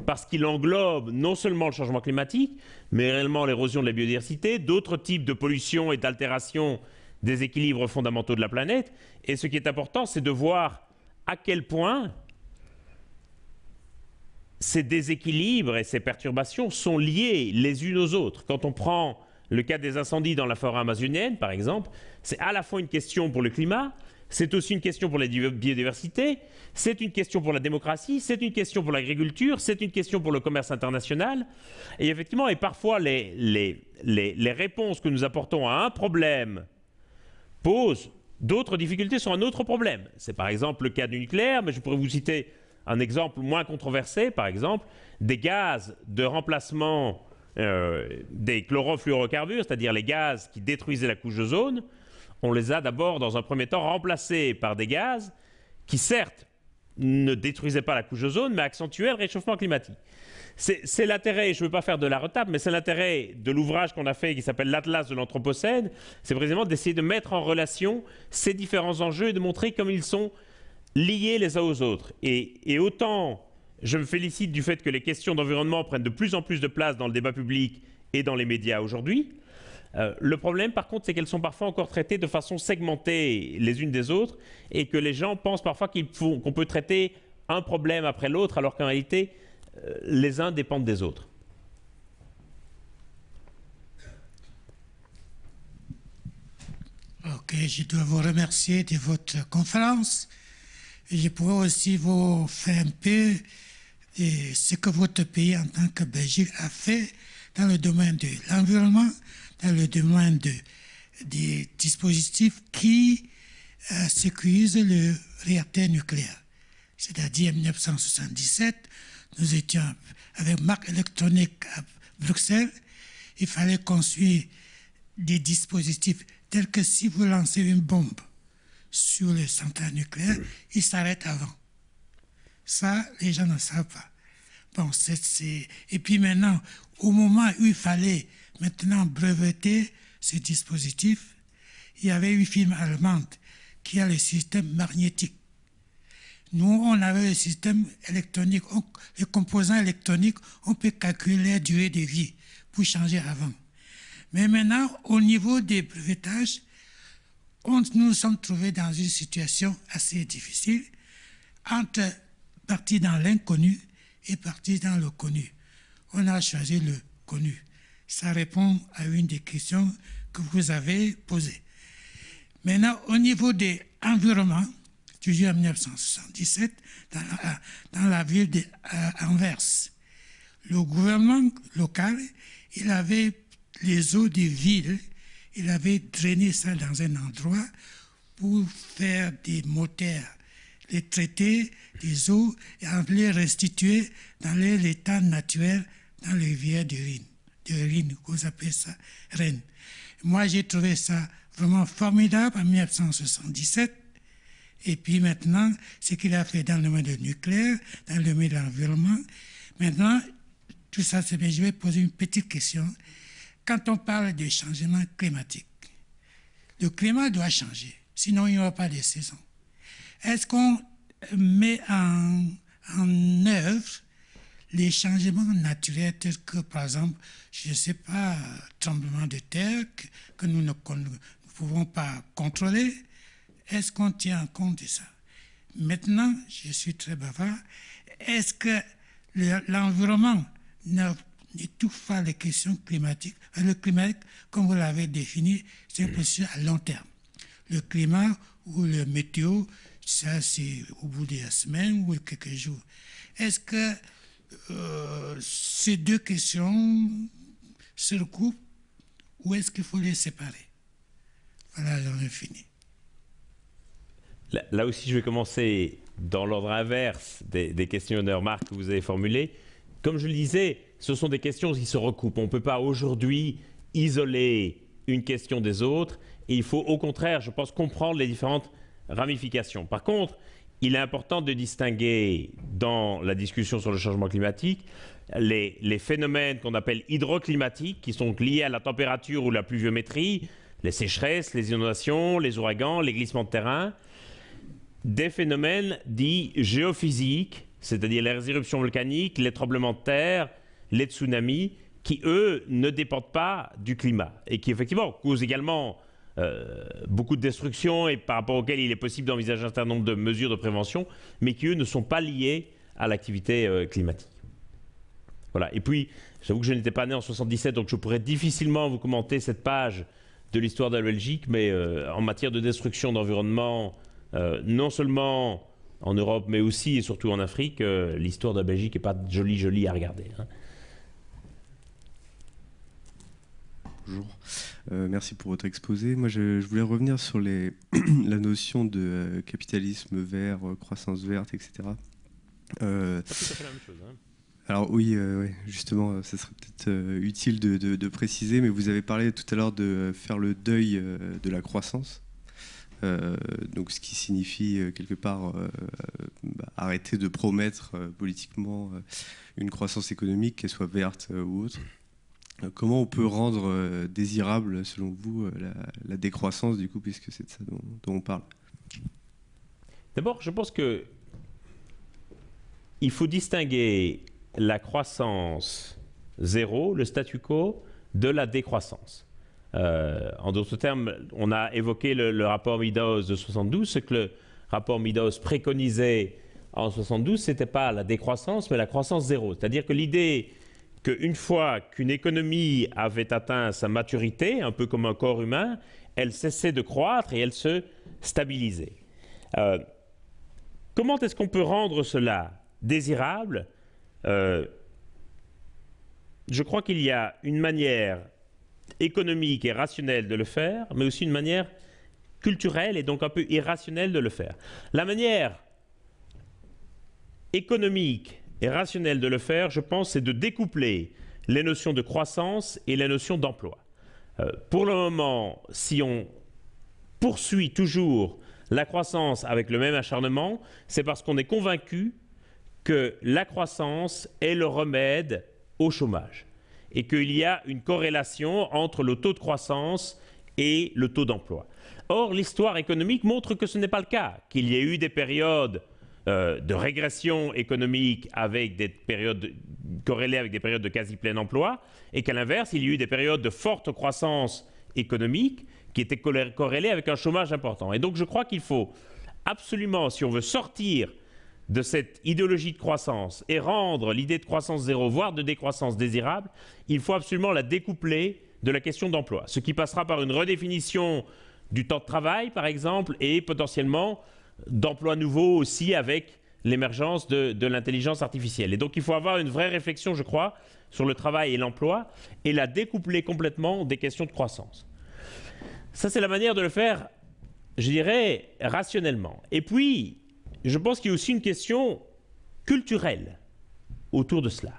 parce qu'il englobe non seulement le changement climatique, mais réellement l'érosion de la biodiversité, d'autres types de pollution et d'altération des équilibres fondamentaux de la planète. Et ce qui est important, c'est de voir à quel point ces déséquilibres et ces perturbations sont liés les unes aux autres. Quand on prend le cas des incendies dans la forêt amazonienne, par exemple, c'est à la fois une question pour le climat, c'est aussi une question pour la biodiversité, c'est une question pour la démocratie, c'est une question pour l'agriculture, c'est une question pour le commerce international. Et effectivement, et parfois les, les, les, réponses que nous apportons à un problème posent d'autres difficultés sur un autre problème. C'est par exemple le cas du nucléaire, mais je pourrais vous citer un exemple moins controversé, par exemple, des gaz de remplacement euh, des chlorofluorocarbures, c'est-à-dire les gaz qui détruisaient la couche d'ozone, on les a d'abord, dans un premier temps, remplacés par des gaz qui, certes, ne détruisaient pas la couche d'ozone, mais accentuaient le réchauffement climatique. C'est l'intérêt, je ne veux pas faire de la retape, mais c'est l'intérêt de l'ouvrage qu'on a fait qui s'appelle l'Atlas de l'Anthropocène, c'est précisément d'essayer de mettre en relation ces différents enjeux et de montrer comme ils sont liés les uns aux autres. et autant je me félicite du fait que les questions d'environnement prennent de plus en plus de place dans le débat public et dans les médias aujourd'hui. Euh, le problème, par contre, c'est qu'elles sont parfois encore traitées de façon segmentée les unes des autres et que les gens pensent parfois qu'on peut traiter un problème après l'autre alors qu'en réalité, euh, les uns dépendent des autres. Ok, je dois vous remercier de votre conférence. Je pourrais aussi vous faire un peu et ce que votre pays en tant que Belgique a fait dans le domaine de l'environnement, dans le domaine de, des dispositifs qui euh, sécurisent le réacteur nucléaire. C'est-à-dire en 1977, nous étions avec marque électronique à Bruxelles, il fallait construire des dispositifs tels que si vous lancez une bombe sur les centrales nucléaires, il s'arrête avant. Ça, les gens ne savent pas. Bon, c'est, Et puis maintenant, au moment où il fallait maintenant breveter ce dispositif, il y avait une firme allemande qui a le système magnétique. Nous, on avait le système électronique, les composants électroniques, on peut calculer la durée de vie pour changer avant. Mais maintenant, au niveau des brevetages, on, nous sommes trouvés dans une situation assez difficile entre partir dans l'inconnu et partir dans le connu. On a choisi le connu. Ça répond à une des questions que vous avez posées. Maintenant, au niveau des environnements, toujours en 1977, dans la, dans la ville d'Anvers, le gouvernement local, il avait les eaux des villes, il avait drainé ça dans un endroit pour faire des moteurs, les traiter des eaux et les restituer dans l'état naturel dans les rivières de Rhin, de Rhin, vous appelez ça Rennes. Moi, j'ai trouvé ça vraiment formidable en 1977. Et puis maintenant, ce qu'il a fait dans le domaine du nucléaire, dans le domaine de l'environnement. Maintenant, tout ça, c'est bien. Je vais poser une petite question. Quand on parle de changement climatique, le climat doit changer, sinon il n'y aura pas de saison. Est-ce qu'on met en, en œuvre les changements naturels tels que, par exemple, je ne sais pas, tremblement de terre que, nous ne, pouvons pas contrôler, est-ce qu'on tient compte de ça? Maintenant, je suis très bavard, est-ce que l'environnement n'étouffe pas les questions climatiques? Le climat, comme vous l'avez défini, c'est une position à long terme. Le climat ou le météo, ça c'est au bout de la semaine ou quelques jours. Est-ce que euh, ces deux questions se recoupent ou est-ce qu'il faut les séparer? Voilà, j'en ai fini. Là, aussi, je vais commencer dans l'ordre inverse des, des, questions et des remarques que vous avez formulées. Comme je le disais, ce sont des questions qui se recoupent. On ne peut pas aujourd'hui isoler une question des autres. Il faut au contraire, je pense, comprendre les différentes ramifications. Par contre, il est important de distinguer dans la discussion sur le changement climatique les, phénomènes qu'on appelle hydroclimatiques, qui sont liés à la température ou la pluviométrie, les sécheresses, les inondations, les ouragans, les glissements de terrain, des phénomènes dits géophysiques, c'est-à-dire les éruptions volcaniques, les tremblements de terre, les tsunamis, qui, eux, ne dépendent pas du climat et qui, effectivement, causent également euh, beaucoup de destruction et par rapport auxquelles il est possible d'envisager un certain nombre de mesures de prévention, mais qui, eux, ne sont pas liés à l'activité euh, climatique. Voilà. Et puis, j'avoue que je n'étais pas né en 77, donc je pourrais difficilement vous commenter cette page de l'histoire de la Belgique, mais euh, en matière de destruction d'environnement, non seulement en Europe, mais aussi et surtout en Afrique, l'histoire de la Belgique n'est pas jolie, jolie à regarder. Hein. Bonjour. Euh, merci pour votre exposé. Moi, je, voulais revenir sur les, la notion de euh, capitalisme vert, euh, croissance verte, etc. Euh, C'est tout à fait la même chose. Hein. Alors oui, justement, ce serait peut-être utile de, préciser, mais vous avez parlé tout à l'heure de faire le deuil de la croissance. donc, ce qui signifie quelque part bah, arrêter de promettre politiquement une croissance économique, qu'elle soit verte ou autre. Euh, comment on peut rendre euh, désirable, selon vous, euh, la, décroissance, du coup, puisque c'est de ça dont, on parle? D'abord, je pense que il faut distinguer la croissance zéro, le statu quo, de la décroissance. en d'autres termes, on a évoqué le, rapport Midos de 72. Ce que le rapport Midos préconisait en 72, ce n'était pas la décroissance, mais la croissance zéro. C'est-à-dire que l'idée qu'une fois qu'une économie avait atteint sa maturité, un peu comme un corps humain, elle cessait de croître et elle se stabilisait. Euh, comment est-ce qu'on peut rendre cela désirable? Euh, Je crois qu'il y a une manière économique et rationnelle de le faire, mais aussi une manière culturelle et donc un peu irrationnelle de le faire. La manière économique et rationnel de le faire, je pense, c'est de découpler les notions de croissance et les notions d'emploi. Euh, pour le moment, si on poursuit toujours la croissance avec le même acharnement, c'est parce qu'on est convaincu que la croissance est le remède au chômage et qu'il y a une corrélation entre le taux de croissance et le taux d'emploi. Or, l'histoire économique montre que ce n'est pas le cas, qu'il y ait eu des périodes euh, de régression économique avec des périodes corrélées avec des périodes de quasi plein emploi, et qu'à l'inverse, il y a eu des périodes de forte croissance économique qui étaient corrélées avec un chômage important. Et donc je crois qu'il faut absolument, si on veut sortir de cette idéologie de croissance et rendre l'idée de croissance zéro, voire de décroissance désirable, il faut absolument la découpler de la question d'emploi. Ce qui passera par une redéfinition du temps de travail, par exemple, et potentiellement d'emplois nouveaux aussi avec l'émergence de, de l'intelligence artificielle. Et donc il faut avoir une vraie réflexion, je crois, sur le travail et l'emploi, et la découpler complètement des questions de croissance. Ça, c'est la manière de le faire, je dirais, rationnellement. Et puis, je pense qu'il y a aussi une question culturelle autour de cela,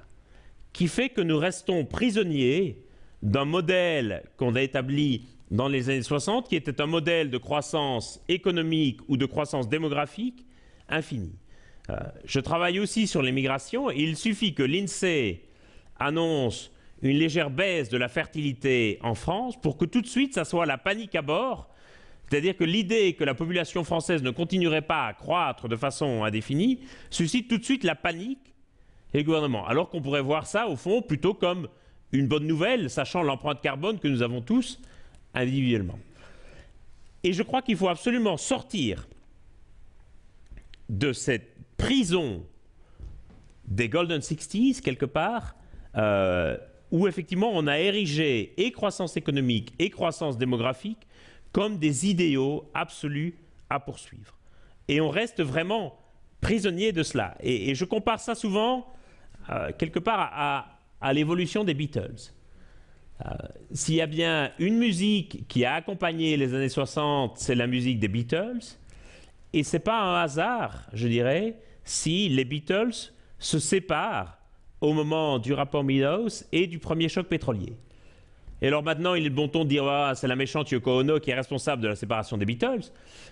qui fait que nous restons prisonniers d'un modèle qu'on a établi dans les années 60, qui était un modèle de croissance économique ou de croissance démographique infinie. Euh, je travaille aussi sur l'immigration et il suffit que l'INSEE annonce une légère baisse de la fertilité en France pour que tout de suite ça soit la panique à bord. C'est-à-dire que l'idée que la population française ne continuerait pas à croître de façon indéfinie suscite tout de suite la panique et le gouvernement. Alors qu'on pourrait voir ça, au fond, plutôt comme une bonne nouvelle, sachant l'empreinte carbone que nous avons tous individuellement. Et je crois qu'il faut absolument sortir de cette prison des Golden Sixties, quelque part, euh, où effectivement on a érigé et croissance économique et croissance démographique comme des idéaux absolus à poursuivre. Et on reste vraiment prisonnier de cela. Et, je compare ça souvent, euh, quelque part, à l'évolution des Beatles. Euh, s'il y a bien une musique qui a accompagné les années 60, c'est la musique des Beatles. Et ce n'est pas un hasard, je dirais, si les Beatles se séparent au moment du rapport Meadows et du premier choc pétrolier. Et alors maintenant, il est bon ton de dire ah, c'est la méchante Yoko Ono qui est responsable de la séparation des Beatles.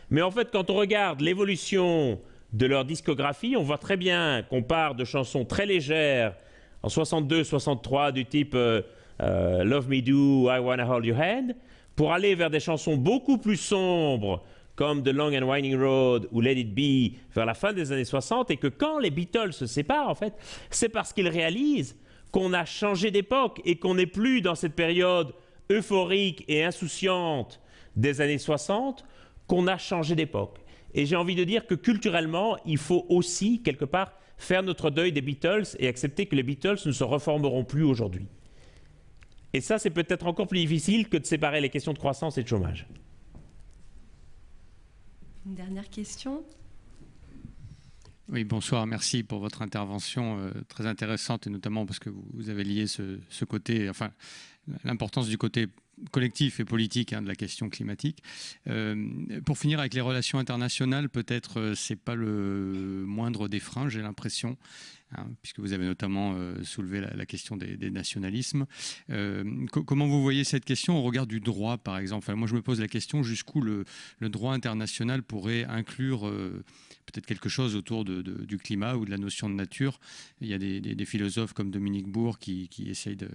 Mais en fait, quand on regarde l'évolution de leur discographie, on voit très bien qu'on part de chansons très légères en 62-63 du type euh, euh, Love Me Do, I Wanna Hold Your Hand, pour aller vers des chansons beaucoup plus sombres comme The Long and Winding Road ou Let It Be vers la fin des années 60 et que quand les Beatles se séparent en fait, c'est parce qu'ils réalisent qu'on a changé d'époque et qu'on n'est plus dans cette période euphorique et insouciante des années 60, qu'on a changé d'époque. Et j'ai envie de dire que culturellement, il faut aussi quelque part faire notre deuil des Beatles et accepter que les Beatles ne se reformeront plus aujourd'hui. Et ça, c'est peut-être encore plus difficile que de séparer les questions de croissance et de chômage. Une dernière question? Oui, bonsoir. Merci pour votre intervention euh, très intéressante et notamment parce que vous, avez lié ce, ce côté, enfin, l'importance du côté collectif et politique hein, de la question climatique. Euh, pour finir avec les relations internationales, peut-être euh, c'est pas le moindre des freins, j'ai l'impression, hein, puisque vous avez notamment euh, soulevé la, question des, nationalismes. comment vous voyez cette question au regard du droit, par exemple? Moi, je me pose la question jusqu'où le, droit international pourrait inclure peut-être quelque chose autour du climat ou de la notion de nature? Il y a des, philosophes comme Dominique Bourg qui, qui essayent de,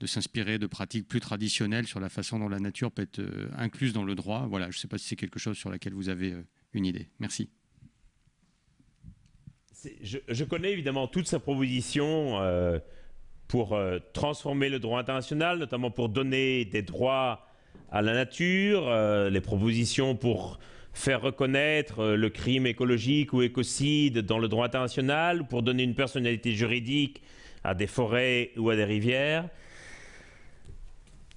de s'inspirer de pratiques plus traditionnelles sur la façon dont la nature peut être euh, incluse dans le droit. Voilà, je ne sais pas si c'est quelque chose sur laquelle vous avez euh, une idée. Merci. Je, connais évidemment toutes ces propositions euh, pour transformer le droit international, notamment pour donner des droits à la nature, les propositions pour faire reconnaître le crime écologique ou écocide dans le droit international, pour donner une personnalité juridique à des forêts ou à des rivières.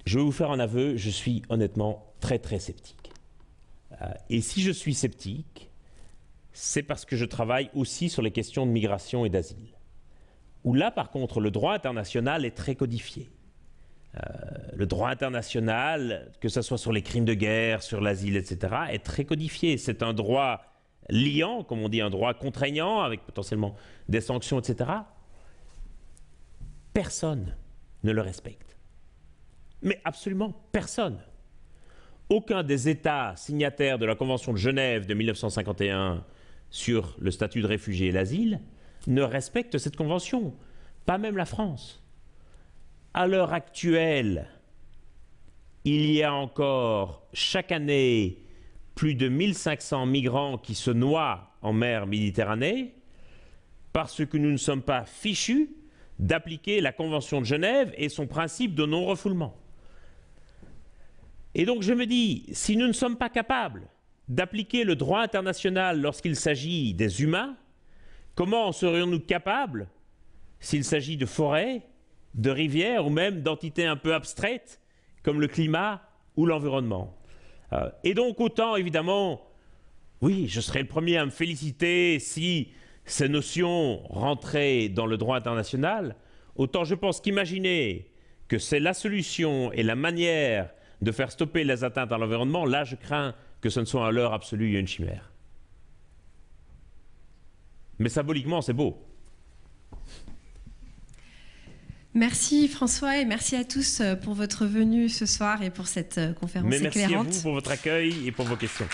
Je vais vous faire un aveu, je suis honnêtement très très sceptique. Euh, et si je suis sceptique, c'est parce que je travaille aussi sur les questions de migration et d'asile. Où là, par contre, le droit international est très codifié. Euh, le droit international, que ce soit sur les crimes de guerre, sur l'asile, etc., est très codifié. C'est un droit liant, comme on dit, un droit contraignant, avec potentiellement des sanctions, etc. Personne ne le respecte. Mais absolument personne. aucun des États signataires de la Convention de Genève de 1951 sur le statut de réfugié et l'asile ne respecte cette convention, pas même la France. À l'heure actuelle, il y a encore chaque année plus de 1500 migrants qui se noient en mer Méditerranée parce que nous ne sommes pas fichus d'appliquer la Convention de Genève et son principe de non-refoulement. Et donc je me dis, si nous ne sommes pas capables d'appliquer le droit international lorsqu'il s'agit des humains, comment serions-nous capables, s'il s'agit de forêts, de rivières ou même d'entités un peu abstraites comme le climat ou l'environnement? Euh, Et donc autant évidemment, oui, je serais le premier à me féliciter si ces notions rentraient dans le droit international, autant je pense qu'imaginer que c'est la solution et la manière de faire stopper les atteintes à l'environnement, là je crains que ce ne soit à l'heure absolue une chimère. Mais symboliquement, c'est beau. Merci François et merci à tous euh, pour votre venue ce soir et pour cette euh, conférence Mais merci à vous pour votre accueil et pour vos questions.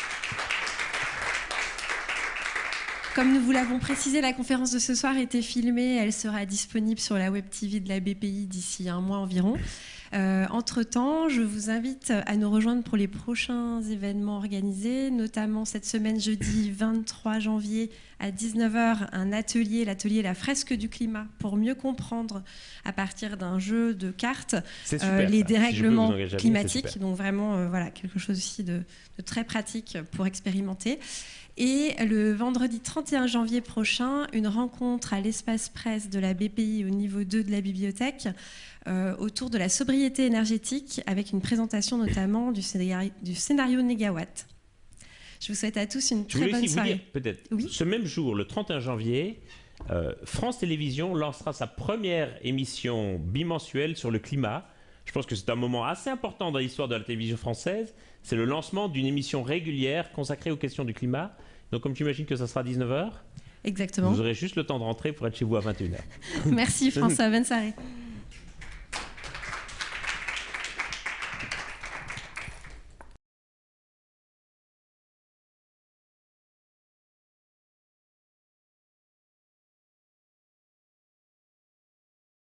Comme nous vous l'avons précisé, la conférence de ce soir était filmée. Elle sera disponible sur la web TV de la BPI d'ici un mois environ. Euh, entre-temps, je vous invite à nous rejoindre pour les prochains événements organisés, notamment cette semaine, jeudi 23 janvier à 19h, un atelier, l'atelier La fresque du climat, pour mieux comprendre à partir d'un jeu de cartes euh, les dérèglements climatiques. Donc vraiment, euh, voilà, quelque chose aussi de, de très pratique pour expérimenter. Et le vendredi 31 janvier prochain, une rencontre à l'espace presse de la BPI au niveau 2 de la bibliothèque euh, autour de la sobriété énergétique avec une présentation notamment du scénario, du scénario Négawatt. Je vous souhaite à tous une très bonne soirée. peut-être, ce même jour, le 31 janvier, euh, France Télévisions lancera sa première émission bimensuelle sur le climat. Je pense que c'est un moment assez important dans l'histoire de la télévision française. C'est le lancement d'une émission régulière consacrée aux questions du climat. Donc, comme tu imagines que ça sera 19h, Exactement. vous aurez juste le temps de rentrer pour être chez vous à 21h. Merci François, bonne soirée.